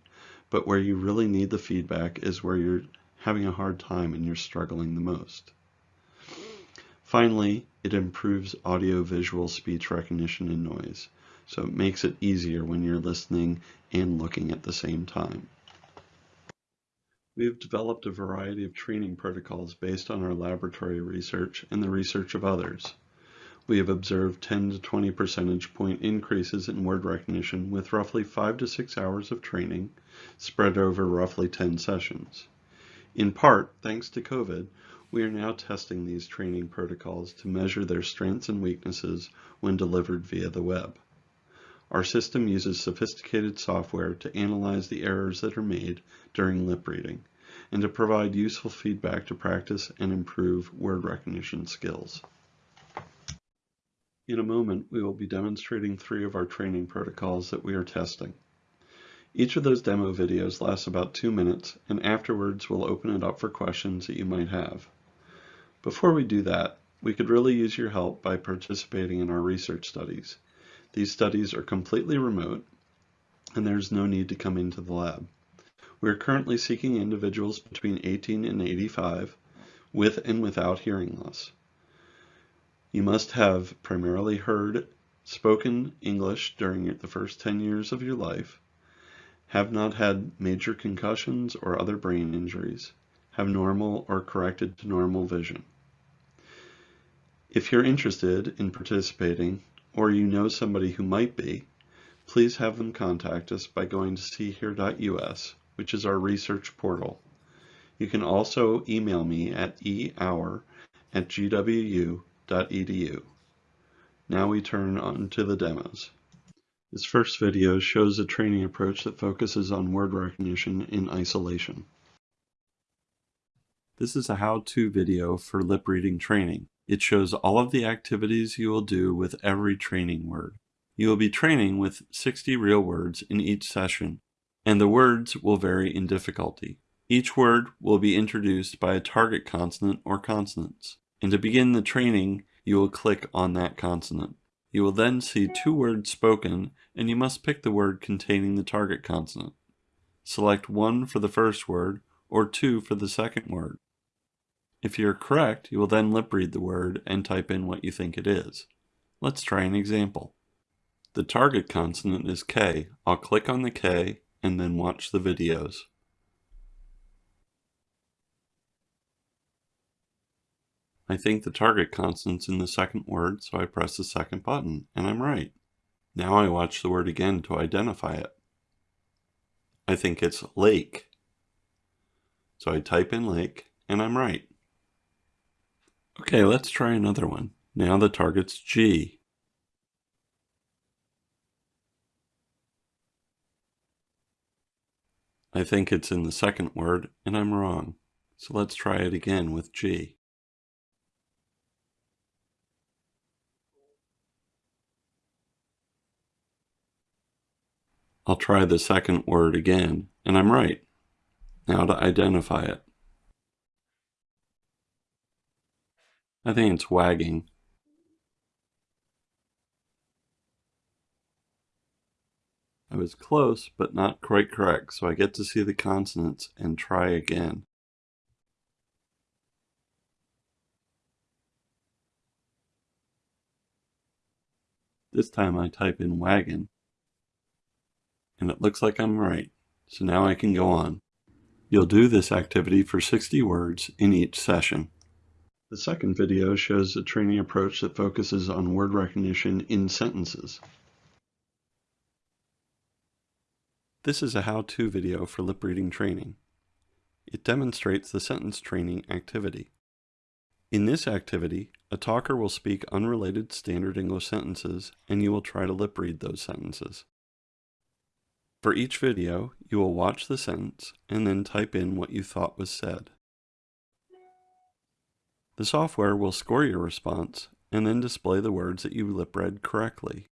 Speaker 2: but where you really need the feedback is where you're having a hard time and you're struggling the most. Finally, it improves audio-visual speech recognition and noise, so it makes it easier when you're listening and looking at the same time. We have developed a variety of training protocols based on our laboratory research and the research of others. We have observed 10 to 20 percentage point increases in word recognition with roughly 5 to 6 hours of training spread over roughly 10 sessions. In part, thanks to COVID, we are now testing these training protocols to measure their strengths and weaknesses when delivered via the web. Our system uses sophisticated software to analyze the errors that are made during lip reading and to provide useful feedback to practice and improve word recognition skills. In a moment, we will be demonstrating three of our training protocols that we are testing. Each of those demo videos lasts about two minutes, and afterwards we'll open it up for questions that you might have. Before we do that, we could really use your help by participating in our research studies. These studies are completely remote, and there's no need to come into the lab. We are currently seeking individuals between 18 and 85 with and without hearing loss. You must have primarily heard spoken English during the first 10 years of your life, have not had major concussions or other brain injuries, have normal or corrected to normal vision. If you're interested in participating, or you know somebody who might be, please have them contact us by going to seehear.us, which is our research portal. You can also email me at eauer at gwu.edu. Now we turn on to the demos. This first video shows a training approach that focuses on word recognition in isolation. This is a how-to video for lip reading training. It shows all of the activities you will do with every training word. You will be training with 60 real words in each session, and the words will vary in difficulty. Each word will be introduced by a target consonant or consonants. And to begin the training, you will click on that consonant. You will then see two words spoken, and you must pick the word containing the target consonant. Select one for the first word, or two for the second word. If you're correct, you will then lip read the word and type in what you think it is. Let's try an example. The target consonant is K. I'll click on the K and then watch the videos. I think the target consonant's in the second word, so I press the second button, and I'm right. Now I watch the word again to identify it. I think it's lake. So I type in lake, and I'm right. Okay, let's try another one. Now the target's G. I think it's in the second word, and I'm wrong. So let's try it again with G. I'll try the second word again, and I'm right. Now to identify it. I think it's wagging. I was close, but not quite correct, so I get to see the consonants and try again. This time I type in wagon, and it looks like I'm right, so now I can go on. You'll do this activity for 60 words in each session. The second video shows a training approach that focuses on word recognition in sentences. This is a how-to video for lip reading training. It demonstrates the sentence training activity. In this activity, a talker will speak unrelated standard English sentences and you will try to lip read those sentences. For each video, you will watch the sentence and then type in what you thought was said. The software will score your response and then display the words that you lip read correctly.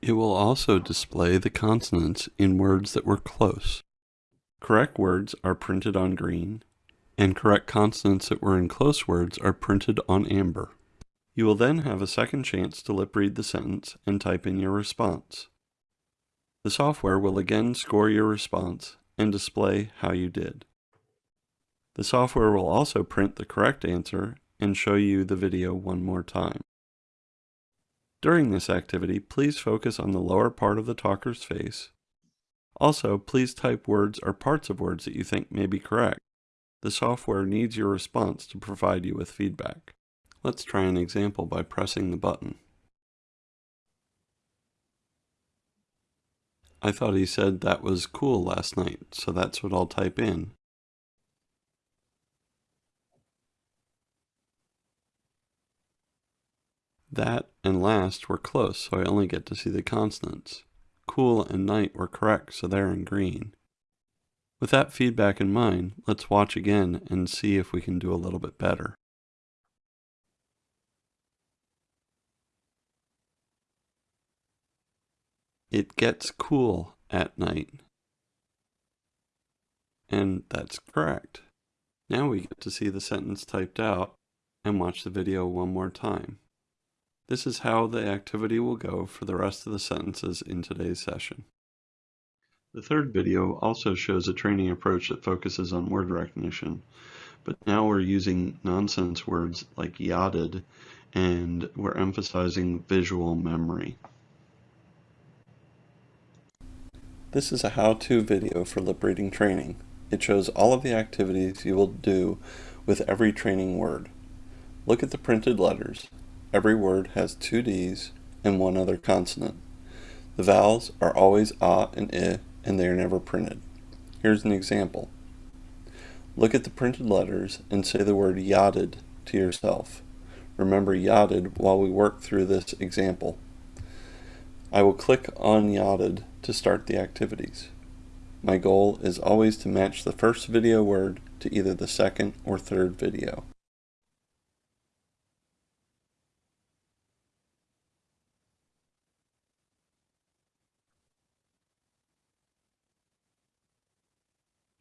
Speaker 2: It will also display the consonants in words that were close. Correct words are printed on green, and correct consonants that were in close words are printed on amber. You will then have a second chance to lip read the sentence and type in your response. The software will again score your response and display how you did. The software will also print the correct answer and show you the video one more time. During this activity, please focus on the lower part of the talker's face. Also, please type words or parts of words that you think may be correct. The software needs your response to provide you with feedback. Let's try an example by pressing the button. I thought he said that was cool last night, so that's what I'll type in. That and last were close, so I only get to see the consonants. Cool and night were correct, so they're in green. With that feedback in mind, let's watch again and see if we can do a little bit better. It gets cool at night. And that's correct. Now we get to see the sentence typed out and watch the video one more time. This is how the activity will go for the rest of the sentences in today's session. The third video also shows a training approach that focuses on word recognition, but now we're using nonsense words like yachted and we're emphasizing visual memory. This is a how-to video for lip reading training. It shows all of the activities you will do with every training word. Look at the printed letters. Every word has two D's and one other consonant. The vowels are always ah and i and they are never printed. Here's an example. Look at the printed letters and say the word yachted to yourself. Remember yachted while we work through this example. I will click on yachted to start the activities. My goal is always to match the first video word to either the second or third video.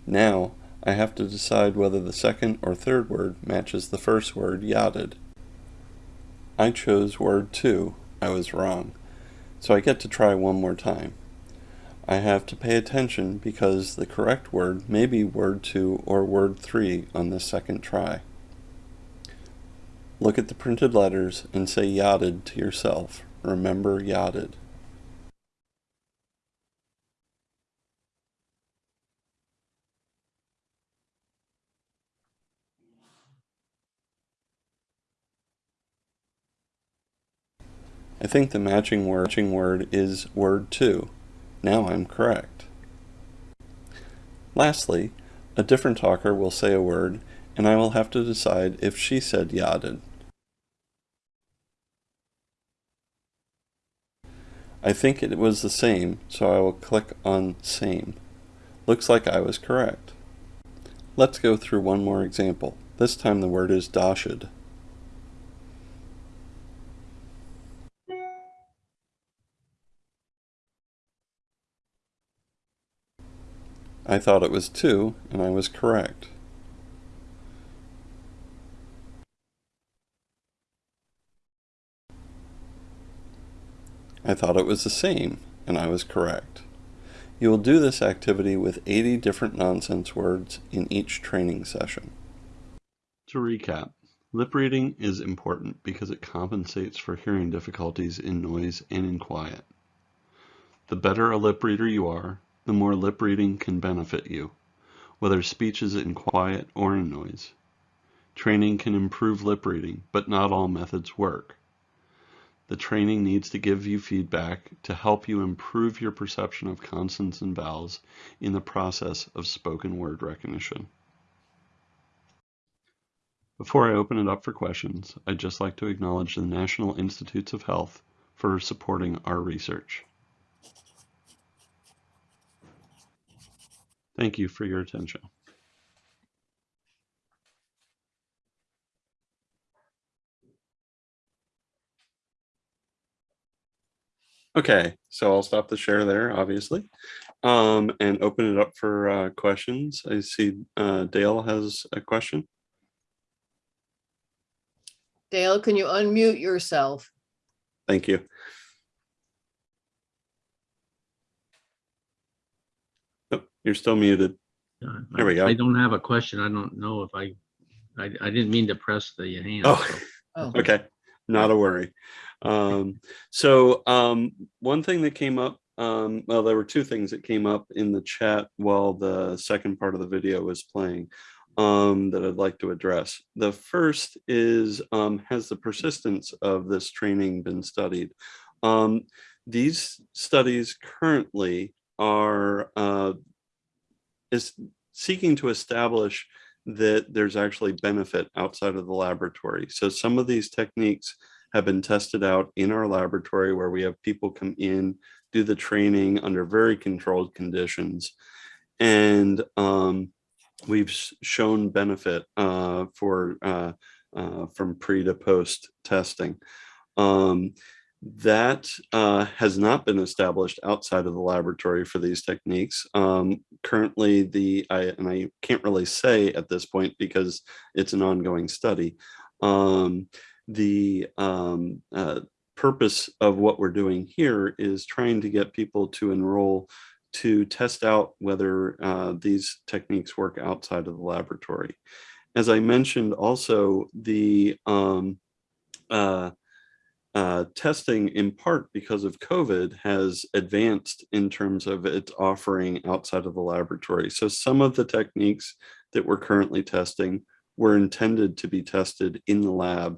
Speaker 2: Now, I have to decide whether the second or third word matches the first word yachted. I chose word 2, I was wrong, so I get to try one more time. I have to pay attention because the correct word may be word 2 or word 3 on this second try. Look at the printed letters and say yachted to yourself. Remember yachted. I think the matching word, is word 2. Now I'm correct. Lastly, a different talker will say a word and I will have to decide if she said yachted. I think it was the same, so I will click on same. Looks like I was correct. Let's go through one more example. This time the word is dashed. I thought it was 2, and I was correct. I thought it was the same, and I was correct. You will do this activity with 80 different nonsense words in each training session. To recap, lip reading is important because it compensates for hearing difficulties in noise and in quiet. The better a lip reader you are, the more lip reading can benefit you, whether speech is in quiet or in noise. Training can improve lip reading, but not all methods work. The training needs to give you feedback to help you improve your perception of consonants and vowels in the process of spoken word recognition. Before I open it up for questions, I'd just like to acknowledge the National Institutes of Health for supporting our research. Thank you for your attention. Okay, so I'll stop the share there, obviously, um, and open it up for uh, questions. I see uh, Dale has a question.
Speaker 1: Dale, can you unmute yourself?
Speaker 2: Thank you. You're still muted.
Speaker 5: Uh,
Speaker 2: There we
Speaker 5: I-
Speaker 2: go.
Speaker 5: I don't have a question. I don't know if I, I, I didn't mean to press the hand.
Speaker 2: Oh.
Speaker 5: so-
Speaker 1: Oh,
Speaker 2: Okay, not a worry. Um, so, um, one thing that came up, um, well, there were two things that came up in the chat while the second part of the video was playing um, that I'd like to address. The first is, um, has the persistence of this training been studied? Um, these studies currently are, uh, is seeking to establish that there's actually benefit outside of the laboratory. So some of these techniques have been tested out in our laboratory where we have people come in, do the training under very controlled conditions. And um, we've shown benefit uh, for uh, uh, from pre to post testing. Um, that uh, has not been established outside of the laboratory for these techniques. Um, currently, the I, and I can't really say at this point because it's an ongoing study. Um, the um, uh, purpose of what we're doing here is trying to get people to enroll to test out whether uh, these techniques work outside of the laboratory. As I mentioned, also the um, uh, testing in part because of COVID has advanced in terms of its offering outside of the laboratory. So some of the techniques that we're currently testing were intended to be tested in the lab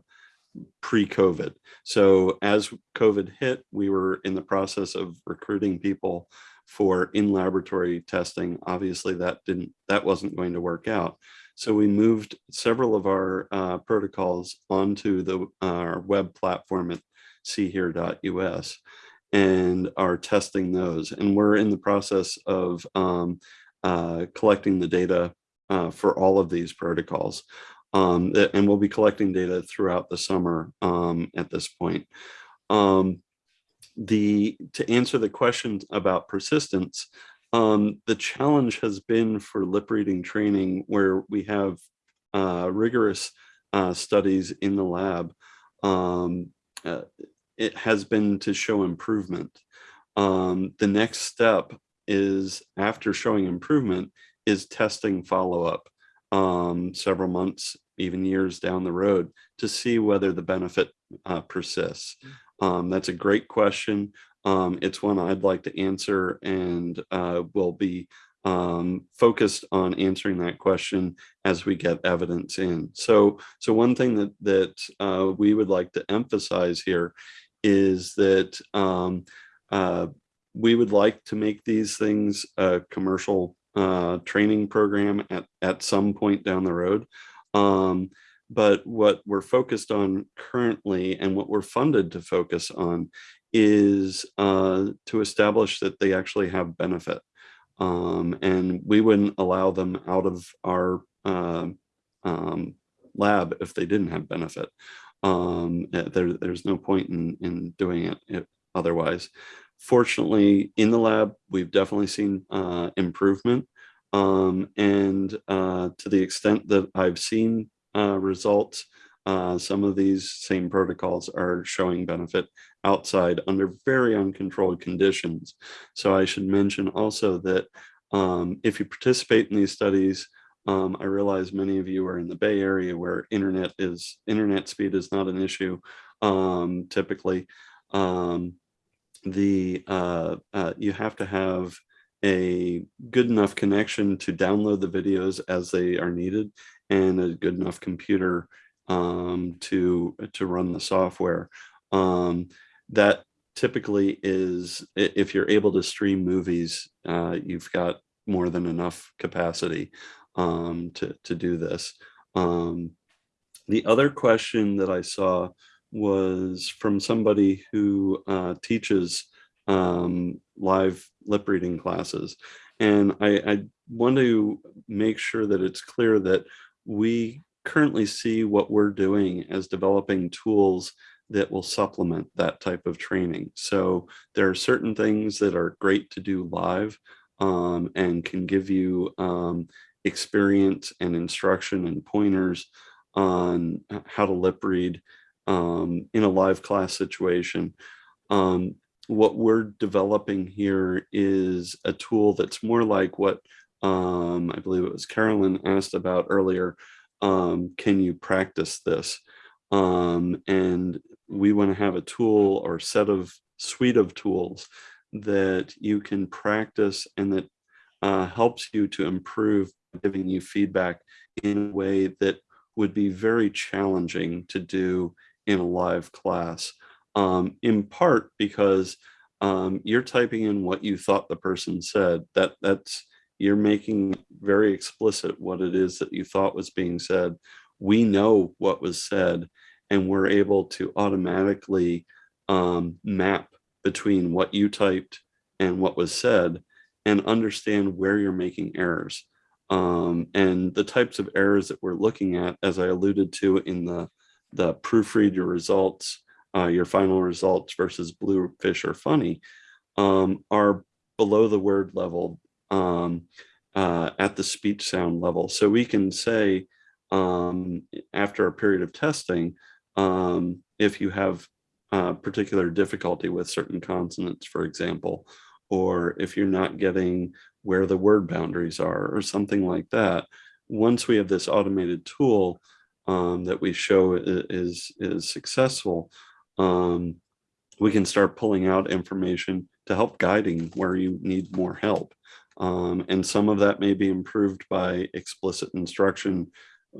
Speaker 2: pre-COVID. So as COVID hit, we were in the process of recruiting people for in-laboratory testing. Obviously that didn't, that wasn't going to work out. So we moved several of our uh, protocols onto the our web platform at seehear.us and are testing those. And we're in the process of um, uh, collecting the data uh, for all of these protocols. Um, and we'll be collecting data throughout the summer um, at this point. Um, the to answer the question about persistence, um, the challenge has been for lip reading training where we have uh, rigorous uh, studies in the lab. Um, uh, it has been to show improvement. Um, the next step is after showing improvement is testing follow-up um, several months, even years down the road to see whether the benefit uh, persists. Um, that's a great question. Um, it's one I'd like to answer and uh, will be um, focused on answering that question as we get evidence in. So, so one thing that that uh, we would like to emphasize here is that um, uh, we would like to make these things a commercial uh, training program at at some point down the road. Um, but what we're focused on currently and what we're funded to focus on is uh, to establish that they actually have benefit. Um, and we wouldn't allow them out of our um, um, lab if they didn't have benefit. Um, uh, there, there's no point in, in doing it if- otherwise. Fortunately, in the lab, we've definitely seen uh, improvement. Um, and uh, to the extent that I've seen uh, results, uh, some of these same protocols are showing benefit outside under very uncontrolled conditions. So I should mention also that um, if you participate in these studies, um, I realize many of you are in the Bay Area where internet is internet speed is not an issue um, typically. Um, the uh, uh, you have to have a good enough connection to download the videos as they are needed and a good enough computer um, to to run the software. Um, that typically is if you're able to stream movies, uh, you've got more than enough capacity um, to to do this. Um, the other question that I saw was from somebody who uh, teaches um, live lip reading classes. And I, I want to make sure that it's clear that we currently see what we're doing as developing tools that will supplement that type of training. So there are certain things that are great to do live um, and can give you um, experience and instruction and pointers on how to lip read um, in a live class situation. Um, what we're developing here is a tool that's more like what um, I believe it was Carolyn asked about earlier. Um, can you practice this? Um, and we want to have a tool or set of suite of tools that you can practice and that uh, helps you to improve giving you feedback in a way that would be very challenging to do in a live class. Um, in part because um, you're typing in what you thought the person said. That that's you're making very explicit what it is that you thought was being said. We know what was said, and we're able to automatically um, map between what you typed and what was said and understand where you're making errors. Um, and the types of errors that we're looking at, as I alluded to in the, the proofread your results, uh, your final results versus bluefish or funny, um, are below the word level um, uh, at the speech sound level. So we can say um, after a period of testing, um, if you have uh, particular difficulty with certain consonants, for example, or if you're not getting where the word boundaries are or something like that. Once we have this automated tool um, that we show is, is successful, um, we can start pulling out information to help guiding where you need more help. Um, and some of that may be improved by explicit instruction,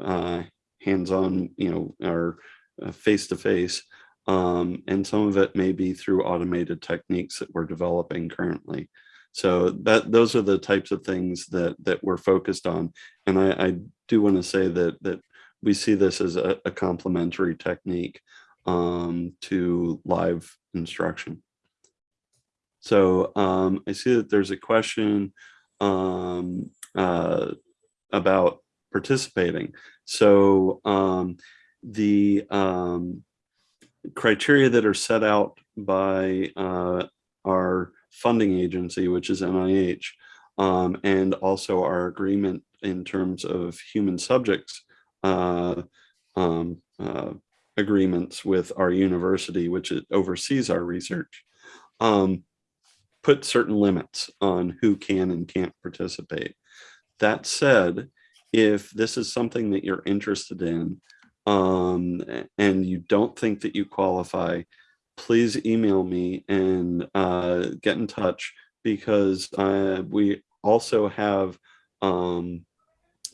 Speaker 2: uh, hands-on, you know, or uh, face-to-face. Um, and some of it may be through automated techniques that we're developing currently. So that those are the types of things that that we're focused on. And I, I do want to say that that we see this as a, a complementary technique um, to live instruction. So um, I see that there's a question um, uh, about participating. So um, the um, criteria that are set out by uh, our funding agency, which is NIH, um, and also our agreement in terms of human subjects uh, um, uh, agreements with our university, which oversees our research, um, put certain limits on who can and can't participate. That said, if this is something that you're interested in, um, and you don't think that you qualify, please email me and uh, get in touch because uh, we also have um,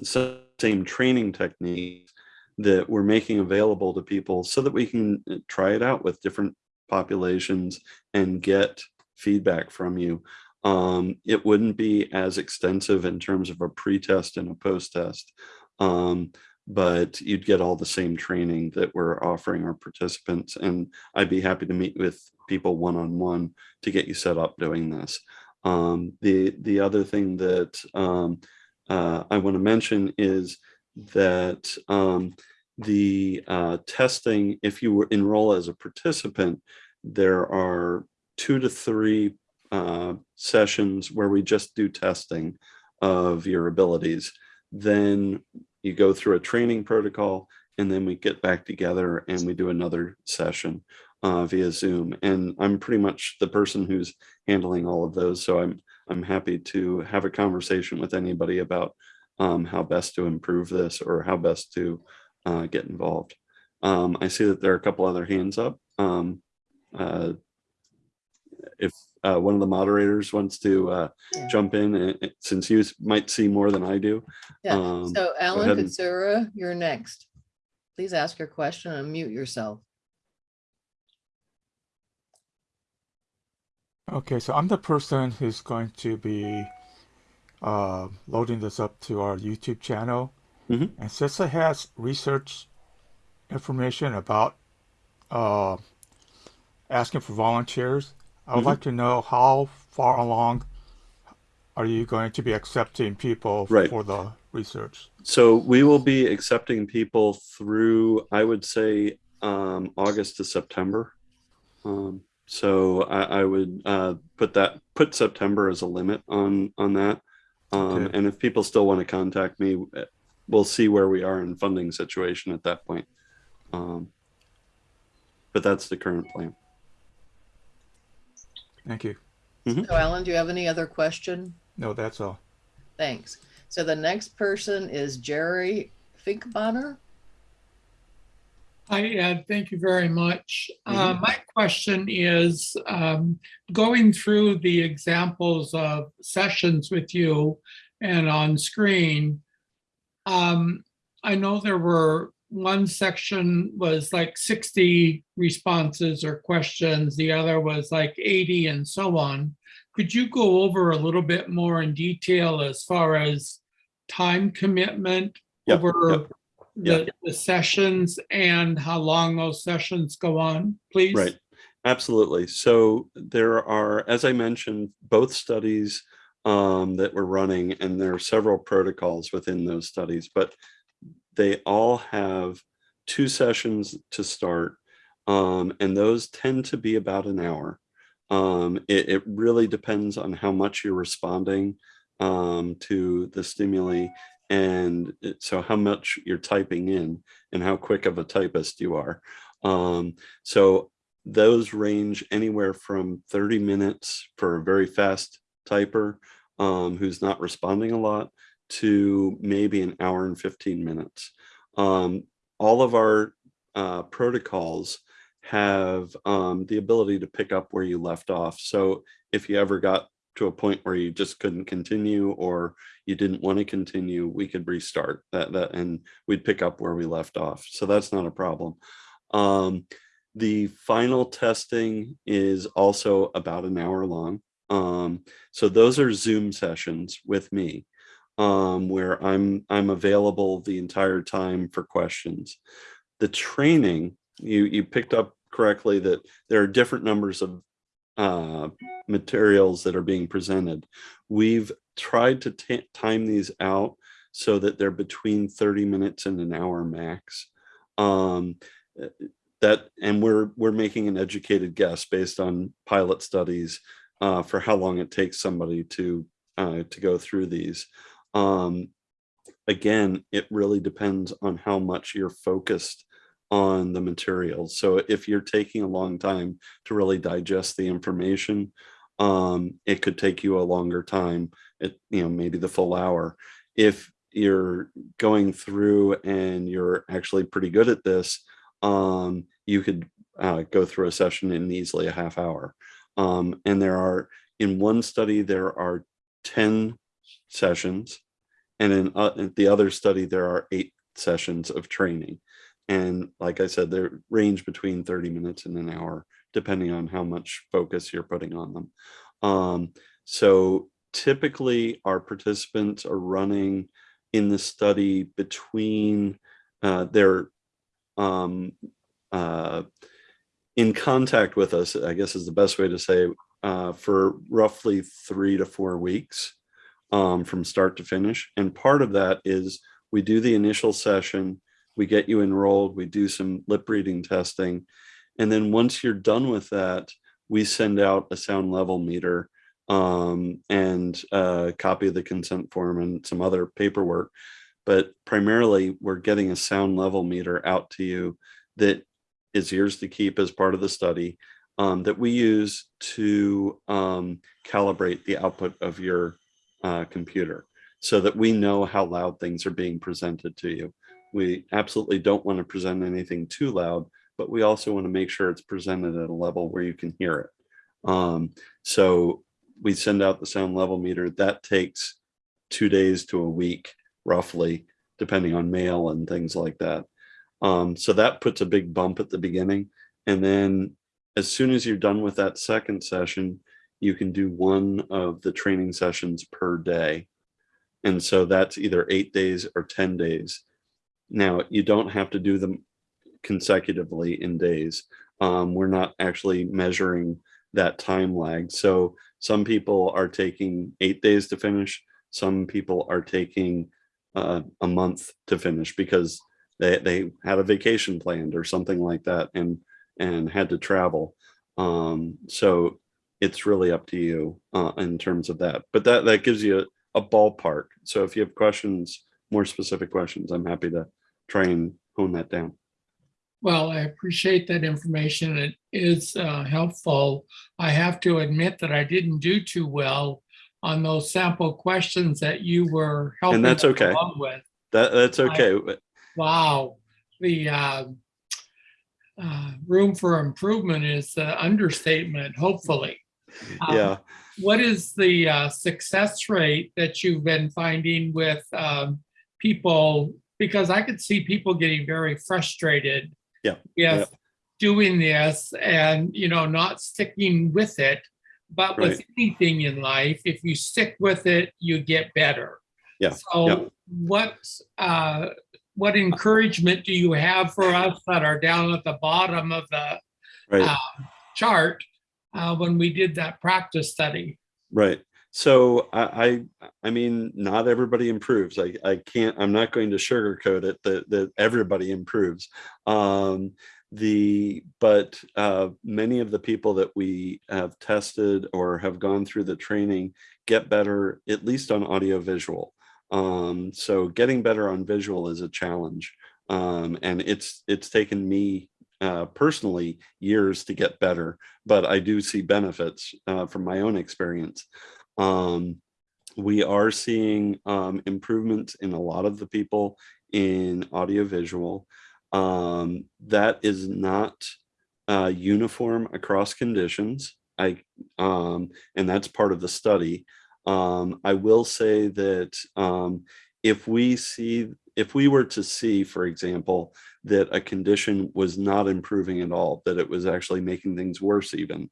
Speaker 2: same training techniques that we're making available to people so that we can uh, try it out with different populations and get feedback from you. Um, it wouldn't be as extensive in terms of a pre-test and a post-test. Um, but you'd get all the same training that we're offering our participants. And I'd be happy to meet with people one-on-one to get you set up doing this. Um, the, the other thing that um, uh, I want to mention is that um, the uh, testing, if you were enroll as a participant, there are two to three uh, sessions where we just do testing of your abilities. Then you go through a training protocol and then we get back together and we do another session uh, via Zoom. And I'm pretty much the person who's handling all of those. So I'm I'm happy to have a conversation with anybody about um, how best to improve this or how best to uh, get involved. Um, I see that there are a couple other hands up. Um, uh, if uh, one of the moderators wants to uh,
Speaker 1: Yeah.
Speaker 2: jump in, uh, uh, since you might see more than I do.
Speaker 1: Yeah,
Speaker 2: Um,
Speaker 1: so Alan
Speaker 2: ahead and-
Speaker 1: Katsura, you're next. Please ask your question and mute yourself.
Speaker 6: Okay, so I'm the person who's going to be uh, loading this up to our YouTube channel.
Speaker 2: Mhm.
Speaker 6: And since it has research information about uh, asking for volunteers, I would
Speaker 2: Mhm.
Speaker 6: like to know how far along are you going to be accepting people
Speaker 2: Right.
Speaker 6: for the research?
Speaker 2: So we will be accepting people through, I would say, um, August to September. Um, so I, I would uh, put that put September as a limit on on that. Um,
Speaker 6: Okay.
Speaker 2: And if people still want to contact me, eh, we'll see where we are in funding situation at that point. Um, but that's the current plan.
Speaker 6: Thank you.
Speaker 1: So Alan, do you have any other question?
Speaker 6: No, that's all.
Speaker 1: Thanks. So the next person is Jerry Finkbonner.
Speaker 7: Hi, Ed. Thank you very much. Uh, My question is, um, going through the examples of sessions with you and on screen, um, I know there were, one section was like 60 responses or questions, the other was like 80 and so on. Could you go over a little bit more in detail as far as time commitment
Speaker 2: Yep,
Speaker 7: over
Speaker 2: yep.
Speaker 7: the, the sessions and how long those sessions go on, please?
Speaker 2: Right, absolutely. So there are, as I mentioned, both studies um, that we're running, and there are several protocols within those studies, but they all have two sessions to start, um, and those tend to be about an hour. Um, it, it really depends on how much you're responding um, to the stimuli and it- so how much you're typing in and how quick of a typist you are. Um, so those range anywhere from 30 minutes for a very fast typer um, who's not responding a lot to maybe an hour and 15 minutes. Um, all of our uh, protocols have um, the ability to pick up where you left off. So if you ever got to a point where you just couldn't continue or you didn't want to continue, we could restart that, that and we'd pick up where we left off. So that's not a problem. Um, the final testing is also about an hour long. Um, so those are Zoom sessions with me um, where I'm I'm available the entire time for questions. The training, you you picked up correctly that there are different numbers of uh, materials that are being presented. We've tried to time these out so that they're between 30 minutes and an hour max. Um, uh, that and we're we're making an educated guess based on pilot studies uh, for how long it takes somebody to uh, to go through these. Um, again, it really depends on how much you're focused on the materials. So if you're taking a long time to really digest the information, um, it could take you a longer time, it, you know, maybe the full hour. If you're going through and you're actually pretty good at this, um, you could uh, go through a session in easily a half hour. Um, and there are, in one study, there are 10 sessions. And in, uh, in the other study, there are eight sessions of training. And like I said, they range between 30 minutes and an hour, depending on how much focus you're putting on them. Um, so typically our participants are running in the study between uh, their um, uh, in contact with us, I guess is the best way to say, uh, for roughly three to four weeks um, from start to finish. And part of that is we do the initial session, we get you enrolled, we do some lip reading testing. And then once you're done with that, we send out a sound level meter um, and a copy of the consent form and some other paperwork. But primarily, we're getting a sound level meter out to you that is yours to keep as part of the study um, that we use to um, calibrate the output of your uh, computer so that we know how loud things are being presented to you. We absolutely don't want to present anything too loud, but we also want to make sure it's presented at a level where you can hear it. Um, so we send out the sound level meter. That takes two days to a week, roughly, depending on mail and things like that. Um, so that puts a big bump at the beginning. And then as soon as you're done with that second session, you can do one of the training sessions per day. And so that's either eight days or 10 days. Now, you don't have to do them consecutively in days. Um, we're not actually measuring that time lag. So some people are taking eight days to finish. Some people are taking uh, a month to finish because they, they had a vacation planned or something like that and and had to travel. Um, so it's really up to you uh, in terms of that. But that that gives you a, a ballpark. So if you have questions, more specific questions, I'm happy to try and hone that down.
Speaker 7: Well, I appreciate that information. It is uh, helpful. I have to admit that I didn't do too well on those sample questions that you were helping.
Speaker 2: that's
Speaker 7: us
Speaker 2: okay.
Speaker 7: along With.
Speaker 2: That, that's okay.
Speaker 7: Wow, the uh, uh, room for improvement is the understatement, hopefully. Um,
Speaker 2: Yeah.
Speaker 7: What is the uh, success rate that you've been finding with um, people? Because I could see people getting very frustrated.
Speaker 2: Yeah, yeah.
Speaker 7: Doing this and, you know, not sticking with it. But with anything in life, if you stick with it, you get better.
Speaker 2: Yeah, yeah.
Speaker 7: So what, uh, what encouragement do you have for us that are down at the bottom of the
Speaker 2: Right.
Speaker 7: uh, chart uh, when we did that practice study?
Speaker 2: Right. So I, I, I mean, not everybody improves. I, I can't, I'm not going to sugarcoat it that, that everybody improves. Um, the, but uh, many of the people that we have tested or have gone through the training get better, at least on audio visual. Um, so getting better on visual is a challenge. Um, and it's, it's taken me uh, personally years to get better, but I do see benefits uh, from my own experience. Um, we are seeing um, improvements in a lot of the people in audiovisual. Um, that is not uh, uniform across conditions. I um, and that's part of the study. Um, I will say that um, if we see, if we were to see, for example, that a condition was not improving at all, that it was actually making things worse even,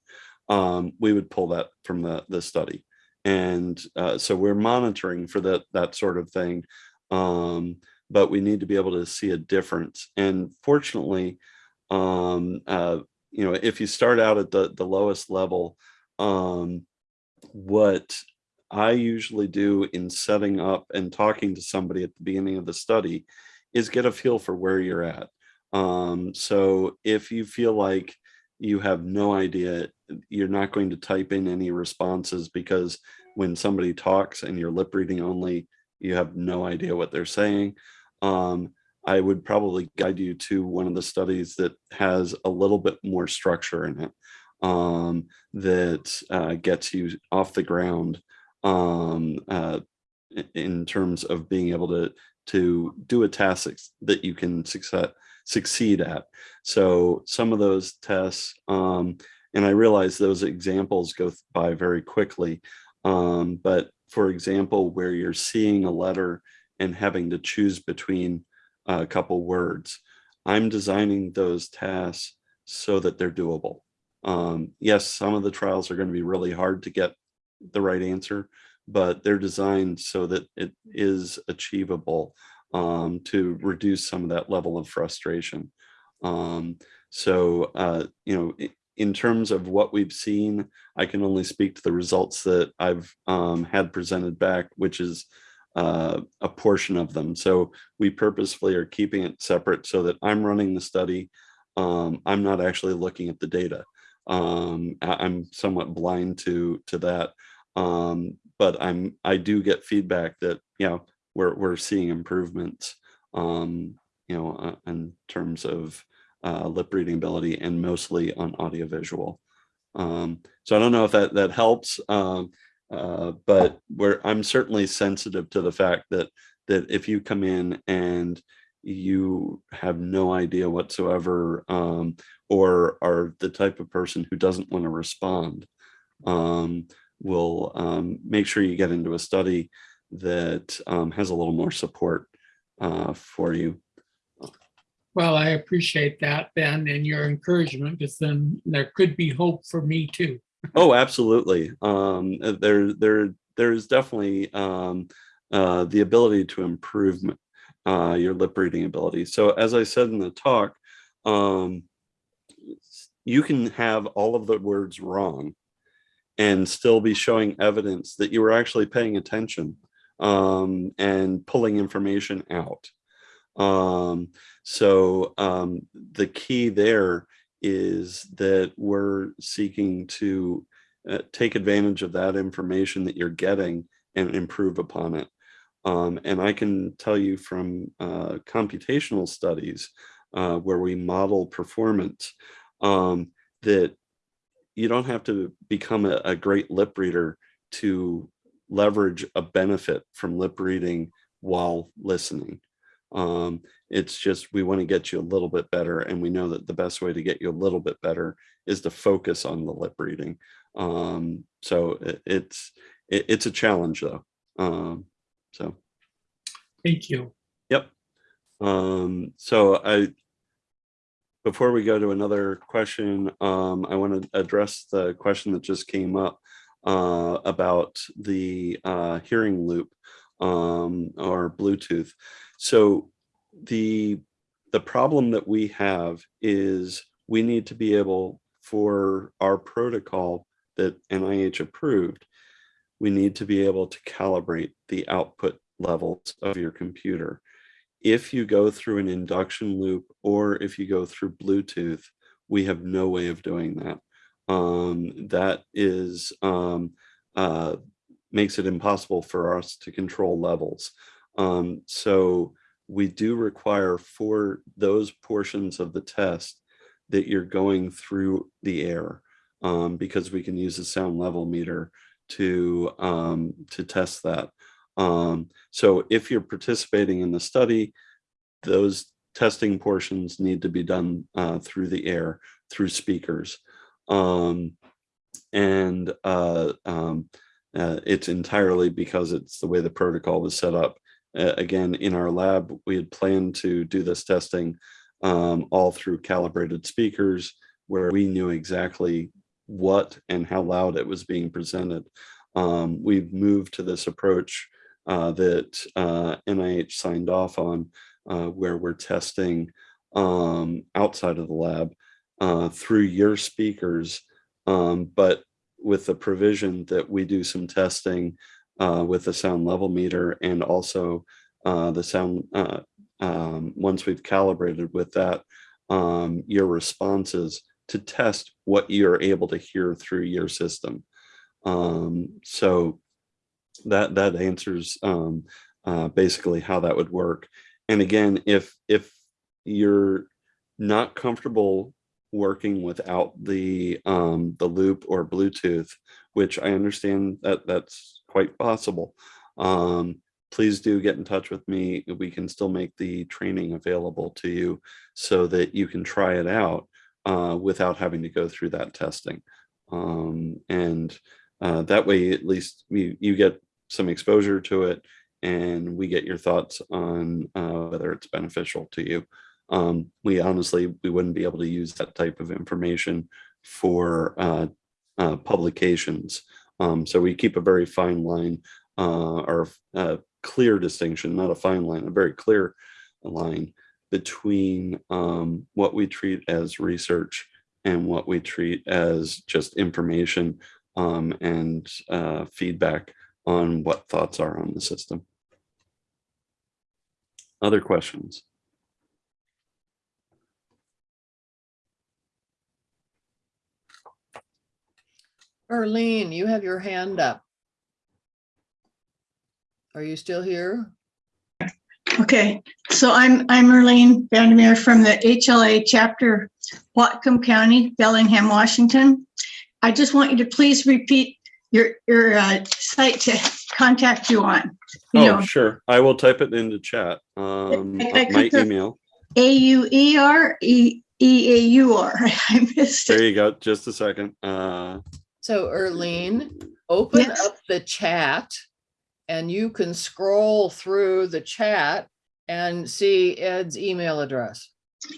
Speaker 2: um, we would pull that from the, the study. And uh, so we're monitoring for that, that sort of thing. Um, but we need to be able to see a difference. And fortunately, um, uh, you know, if you start out at the, the lowest level, um, what I usually do in setting up and talking to somebody at the beginning of the study is get a feel for where you're at. Um, so if you feel like you have no idea, you're not going to type in any responses because when somebody talks and you're lip reading only, you have no idea what they're saying. Um, I would probably guide you to one of the studies that has a little bit more structure in it um, that uh, gets you off the ground um, uh, in terms of being able to to do a task that you can success, succeed at. So some of those tests, um, and I realize those examples go by very quickly, um, but for example, where you're seeing a letter and having to choose between a couple words, I'm designing those tasks so that they're doable. Um, yes, some of the trials are going to be really hard to get the right answer, but they're designed so that it is achievable um, to reduce some of that level of frustration. Um, so, uh, you know, in terms of what we've seen, I can only speak to the results that I've um, had presented back, which is uh, a portion of them. So we purposefully are keeping it separate so that I'm running the study. Um, I'm not actually looking at the data. Um, I, am somewhat blind to to that. Um, but I'm I do get feedback that you know we're we're seeing improvements. Um, you know, uh, in terms of uh, lip reading ability and mostly on audiovisual. Um, so I don't know if that that helps. Um, uh, but where I'm certainly sensitive to the fact that that if you come in and you have no idea whatsoever um, or are the type of person who doesn't want to respond, um, will um, make sure you get into a study that um, has a little more support uh, for you.
Speaker 7: Well, I appreciate that, Ben, and your encouragement, because then there could be hope for me too.
Speaker 2: Oh, absolutely. Um, uh, there, there, there's definitely um, uh, the ability to improve uh, your lip reading ability. So as I said in the talk, um, you can have all of the words wrong and still be showing evidence that you were actually paying attention um, and pulling information out. Um, so um, the key there is that we're seeking to uh, take advantage of that information that you're getting and improve upon it. Um, and I can tell you from uh, computational studies uh, where we model performance, um, that you don't have to become a, a great lip reader to leverage a benefit from lip reading while listening. Um, it's just we want to get you a little bit better, and we know that the best way to get you a little bit better is to focus on the lip reading. Um, so it, it's it, it's a challenge though. Um, so
Speaker 7: Thank you.
Speaker 2: yep. Um, so I before we go to another question, um, I want to address the question that just came up uh, about the uh, hearing loop um, or Bluetooth. So the the problem that we have is we need to be able for our protocol that NIH approved, we need to be able to calibrate the output levels of your computer. If you go through an induction loop or if you go through Bluetooth, we have no way of doing that. Um, that is um, uh, makes it impossible for us to control levels. Um, so we do require for those portions of the test that you're going through the air um, because we can use a sound level meter to um, to test that. Um, so if you're participating in the study, those testing portions need to be done uh, through the air, through speakers. Um, and uh, um, uh, it's entirely because it's the way the protocol was set up. Again, in our lab, we had planned to do this testing um, all through calibrated speakers where we knew exactly what and how loud it was being presented. Um, we've moved to this approach that uh, NIH signed off on uh, where we're testing um, outside of the lab uh, through your speakers, um, but with the provision that we do some testing uh, with the sound level meter and also uh, the sound, uh, um, once we've calibrated with that, um, your responses to test what you're able to hear through your system. Um, so that that answers um, uh, basically how that would work. And again, if if you're not comfortable working without the um, the loop or Bluetooth, which I understand that that's quite possible. Um, please do get in touch with me. We can still make the training available to you so that you can try it out uh, without having to go through that testing. Um, and uh, that way, at least you, you get some exposure to it and we get your thoughts on uh, whether it's beneficial to you. Um, we honestly, we wouldn't be able to use that type of information for uh, uh, publications. Um, so we keep a very fine line uh, or a clear distinction, not a fine line, a very clear line between um, what we treat as research and what we treat as just information um, and uh, feedback on what thoughts are on the system. Other questions?
Speaker 1: Arlene, you have your hand up. Are you still here?
Speaker 8: Okay, so I'm, I'm Merlene Vandermeer from the HLA chapter, Whatcom County, Bellingham, Washington. I just want you to please repeat your, your uh, site to contact you on. You
Speaker 2: Oh,
Speaker 8: know,
Speaker 2: sure. I will type it into chat. Um,
Speaker 8: I- I
Speaker 2: my email.
Speaker 8: A U E R E E A U R. I missed it.
Speaker 2: There you go. Just a second. Uh,
Speaker 1: So Arlene, open
Speaker 8: Yes.
Speaker 1: up the chat and you can scroll through the chat and see Ed's email address.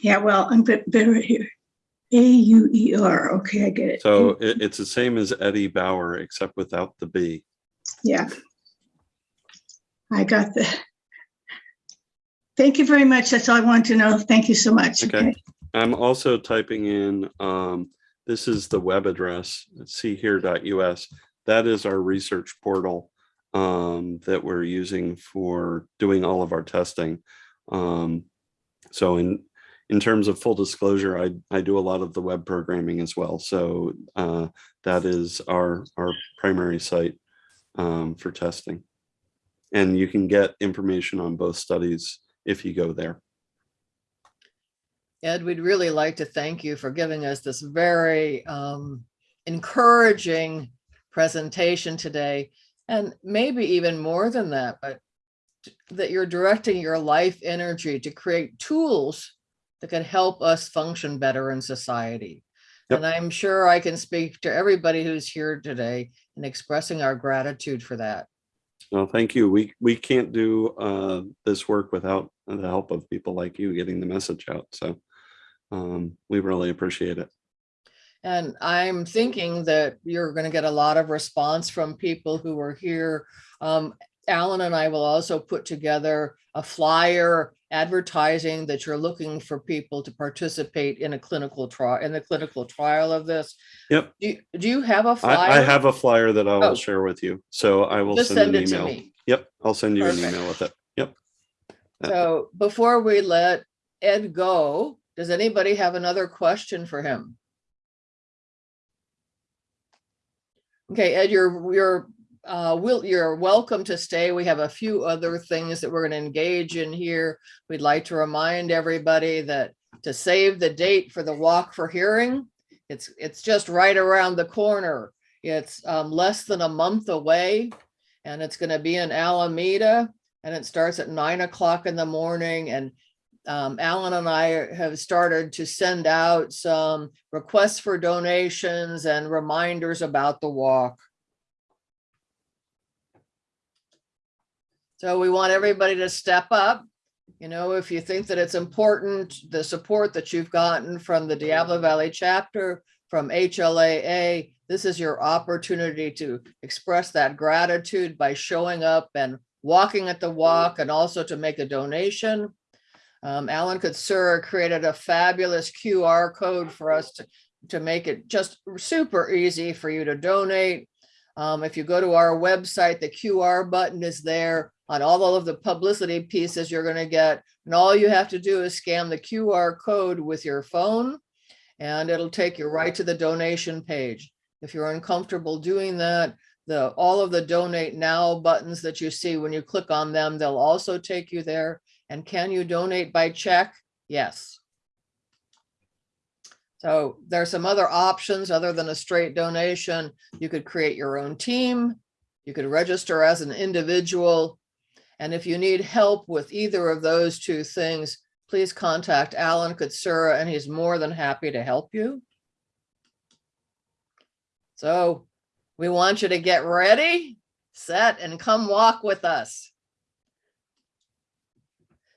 Speaker 8: Yeah, well, I'm bit better here. A U E R. Okay, I get it.
Speaker 2: so it, it's the same as Eddie Bauer, except without the B.
Speaker 8: Yeah. I got the. Thank you very much. That's all I wanted to know. Thank you so much.
Speaker 2: Okay. I'm also typing in, um, this is the web address, seehear.us. That is our research portal um, that we're using for doing all of our testing. Um, so in in terms of full disclosure, I, I do a lot of the web programming as well. So uh, that is our, our primary site um, for testing. And you can get information on both studies if you go there.
Speaker 1: Ed, we'd really like to thank you for giving us this very um, encouraging presentation today. And maybe even more than that, but that you're directing your life energy to create tools that can help us function better in society.
Speaker 9: Yep.
Speaker 1: And I'm sure I can speak to everybody who's here today in expressing our gratitude for that.
Speaker 9: Well, thank you. We, we can't do uh, this work without the help of people like you getting the message out. So um, we really appreciate it.
Speaker 1: And I'm thinking that you're going to get a lot of response from people who are here. Um, Alan and I will also put together a flyer advertising that you're looking for people to participate in a clinical trial, in the clinical trial of this.
Speaker 9: Yep.
Speaker 1: Do, you- do you have a flyer?
Speaker 9: I, I have a flyer that I will
Speaker 1: Oh.
Speaker 9: share with you. So I will
Speaker 1: Just
Speaker 9: send
Speaker 1: send
Speaker 9: an
Speaker 1: it to
Speaker 9: email.
Speaker 1: me.
Speaker 9: Yep, I'll send you an email with it. Yep. Uh,
Speaker 1: So before we let Ed go, does anybody have another question for him? Okay, Ed, you're, you're, uh, will, you're welcome to stay. We have a few other things that we're gonna engage in here. We'd like to remind everybody that to save the date for the walk for hearing, it's, it's just right around the corner. It's, um, less than a month away and it's gonna be in Alameda and it starts at nine o'clock in the morning and um, Alan and I have started to send out some requests for donations and reminders about the walk. So we want everybody to step up. You know, if you think that it's important, the support that you've gotten from the Diablo Valley chapter, from HLAA, this is your opportunity to express that gratitude by showing up and walking at the walk and also to make a donation. Um, Alan Kutsura created a fabulous QR code for us to, to make it just super easy for you to donate. Um, if you go to our website, the QR button is there on all of the publicity pieces you're going to get. And all you have to do is scan the QR code with your phone and it'll take you right to the donation page. If you're uncomfortable doing that, the, all of the donate now buttons that you see, when you click on them, they'll also take you there. And can you donate by check? Yes. So there are some other options other than a straight donation. You could create your own team. You could register as an individual. And if you need help with either of those two things, please contact Alan Kutsura and he's more than happy to help you. So we want you to get ready, set, and come walk with us.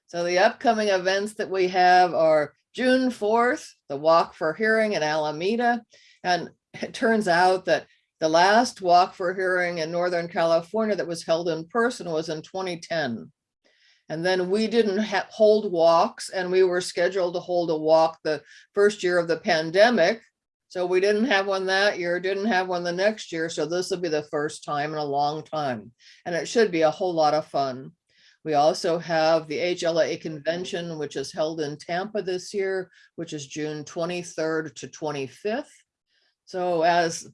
Speaker 1: So the upcoming events that we have are June 4th, the Walk for Hearing in Alameda. And it turns out that the last Walk for Hearing in Northern California that was held in person was in 2010. And then we didn't hold walks and we were scheduled to hold a walk the first year of the pandemic. So we didn't have one that year, didn't have one the next year. So this will be the first time in a long time. And it should be a whole lot of fun. We also have the HLA convention, which is held in Tampa this year, which is June 23rd to 25th. So as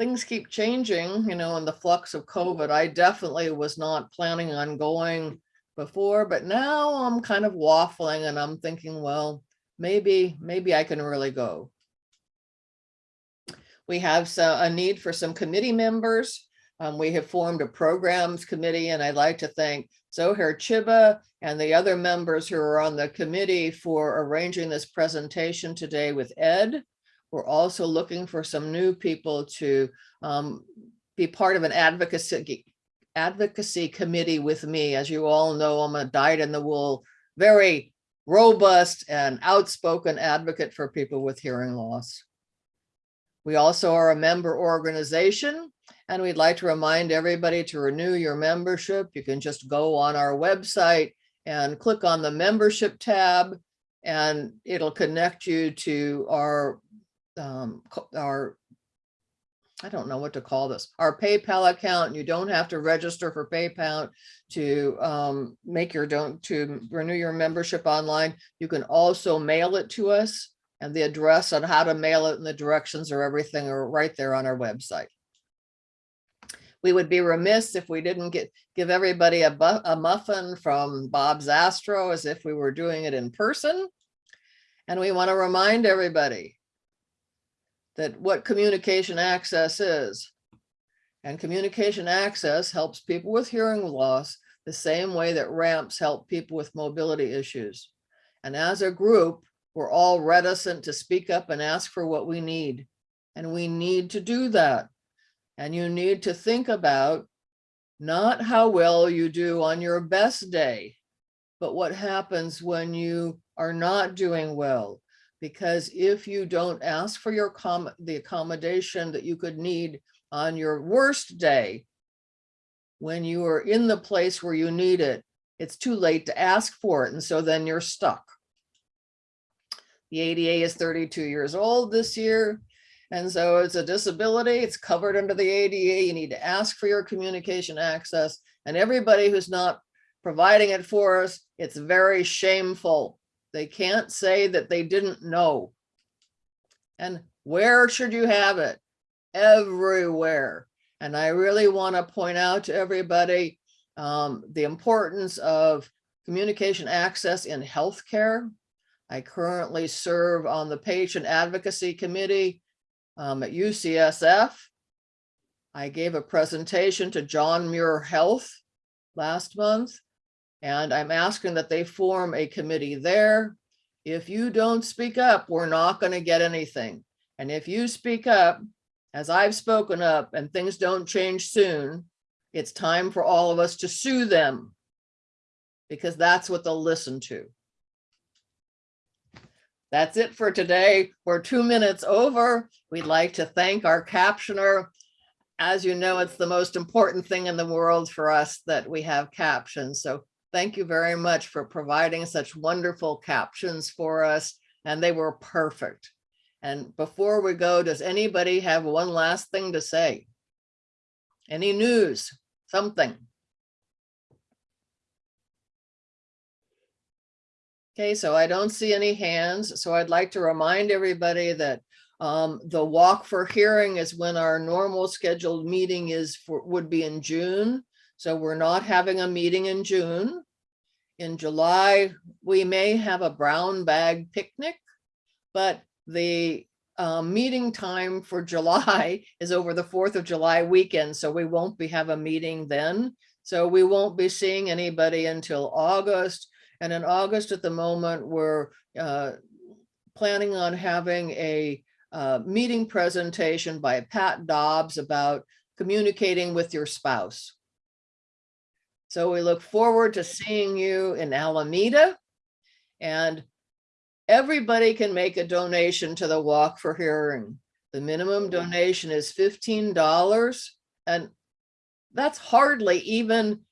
Speaker 1: things keep changing, you know, in the flux of COVID, I definitely was not planning on going before, but now I'm kind of waffling and I'm thinking, well, maybe, maybe I can really go. We have a need for some committee members. Um, we have formed a programs committee and I'd like to thank Zohar Chiba and the other members who are on the committee for arranging this presentation today with Ed. We're also looking for some new people to um, be part of an advocacy advocacy committee with me. As you all know, I'm a dyed in the wool, very robust and outspoken advocate for people with hearing loss. We also are a member organization and we'd like to remind everybody to renew your membership. You can just go on our website and click on the membership tab and it'll connect you to our um, our I don't know what to call this, our PayPal account. You don't have to register for PayPal to um, make your don't to renew your membership online. You can also mail it to us and the address on how to mail it and the directions or everything are right there on our website. We would be remiss if we didn't get give everybody a, a muffin from Bob's Astro as if we were doing it in person. And we want to remind everybody that what communication access is. And communication access helps people with hearing loss the same way that ramps help people with mobility issues. And as a group, we're all reticent to speak up and ask for what we need. And we need to do that. And you need to think about not how well you do on your best day, but what happens when you are not doing well. Because if you don't ask for your the accommodation that you could need on your worst day, when you are in the place where you need it, it's too late to ask for it. And so then you're stuck. The ADA is 32 years old this year. And so it's a disability, it's covered under the ADA. You need to ask for your communication access. And everybody who's not providing it for us, it's very shameful. They can't say that they didn't know. And where should you have it? Everywhere. And I really want to point out to everybody um, the importance of communication access in healthcare. I currently serve on the Patient Advocacy Committee um, at UCSF. I gave a presentation to John Muir Health last month, and I'm asking that they form a committee there. If you don't speak up, we're not going to get anything. And if you speak up, as I've spoken up and things don't change soon, it's time for all of us to sue them because that's what they'll listen to. That's it for today. We're two minutes over. We'd like to thank our captioner. As you know, it's the most important thing in the world for us that we have captions. So thank you very much for providing such wonderful captions for us. And they were perfect. And before we go, does anybody have one last thing to say? Any news, something? Okay, so I don't see any hands, so I'd like to remind everybody that um, the walk for hearing is when our normal scheduled meeting is for, would be in June. So we're not having a meeting in June. In July, we may have a brown bag picnic, but the um, meeting time for July is over the 4th of July weekend, so we won't be have a meeting then. So we won't be seeing anybody until August. And in August at the moment, we're uh, planning on having a uh, meeting presentation by Pat Dobbs about communicating with your spouse. So we look forward to seeing you in Alameda. And everybody can make a donation to the Walk for Hearing. The minimum donation is $15 and that's hardly even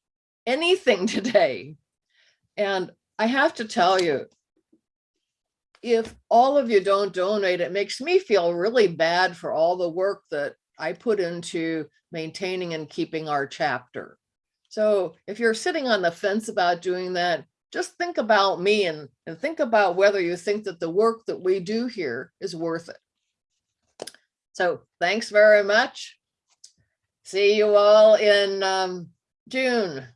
Speaker 1: anything today. And I have to tell you, if all of you don't donate, it makes me feel really bad for all the work that I put into maintaining and keeping our chapter. So if you're sitting on the fence about doing that, just think about me and, and think about whether you think that the work that we do here is worth it. So thanks very much. See you all in um, June.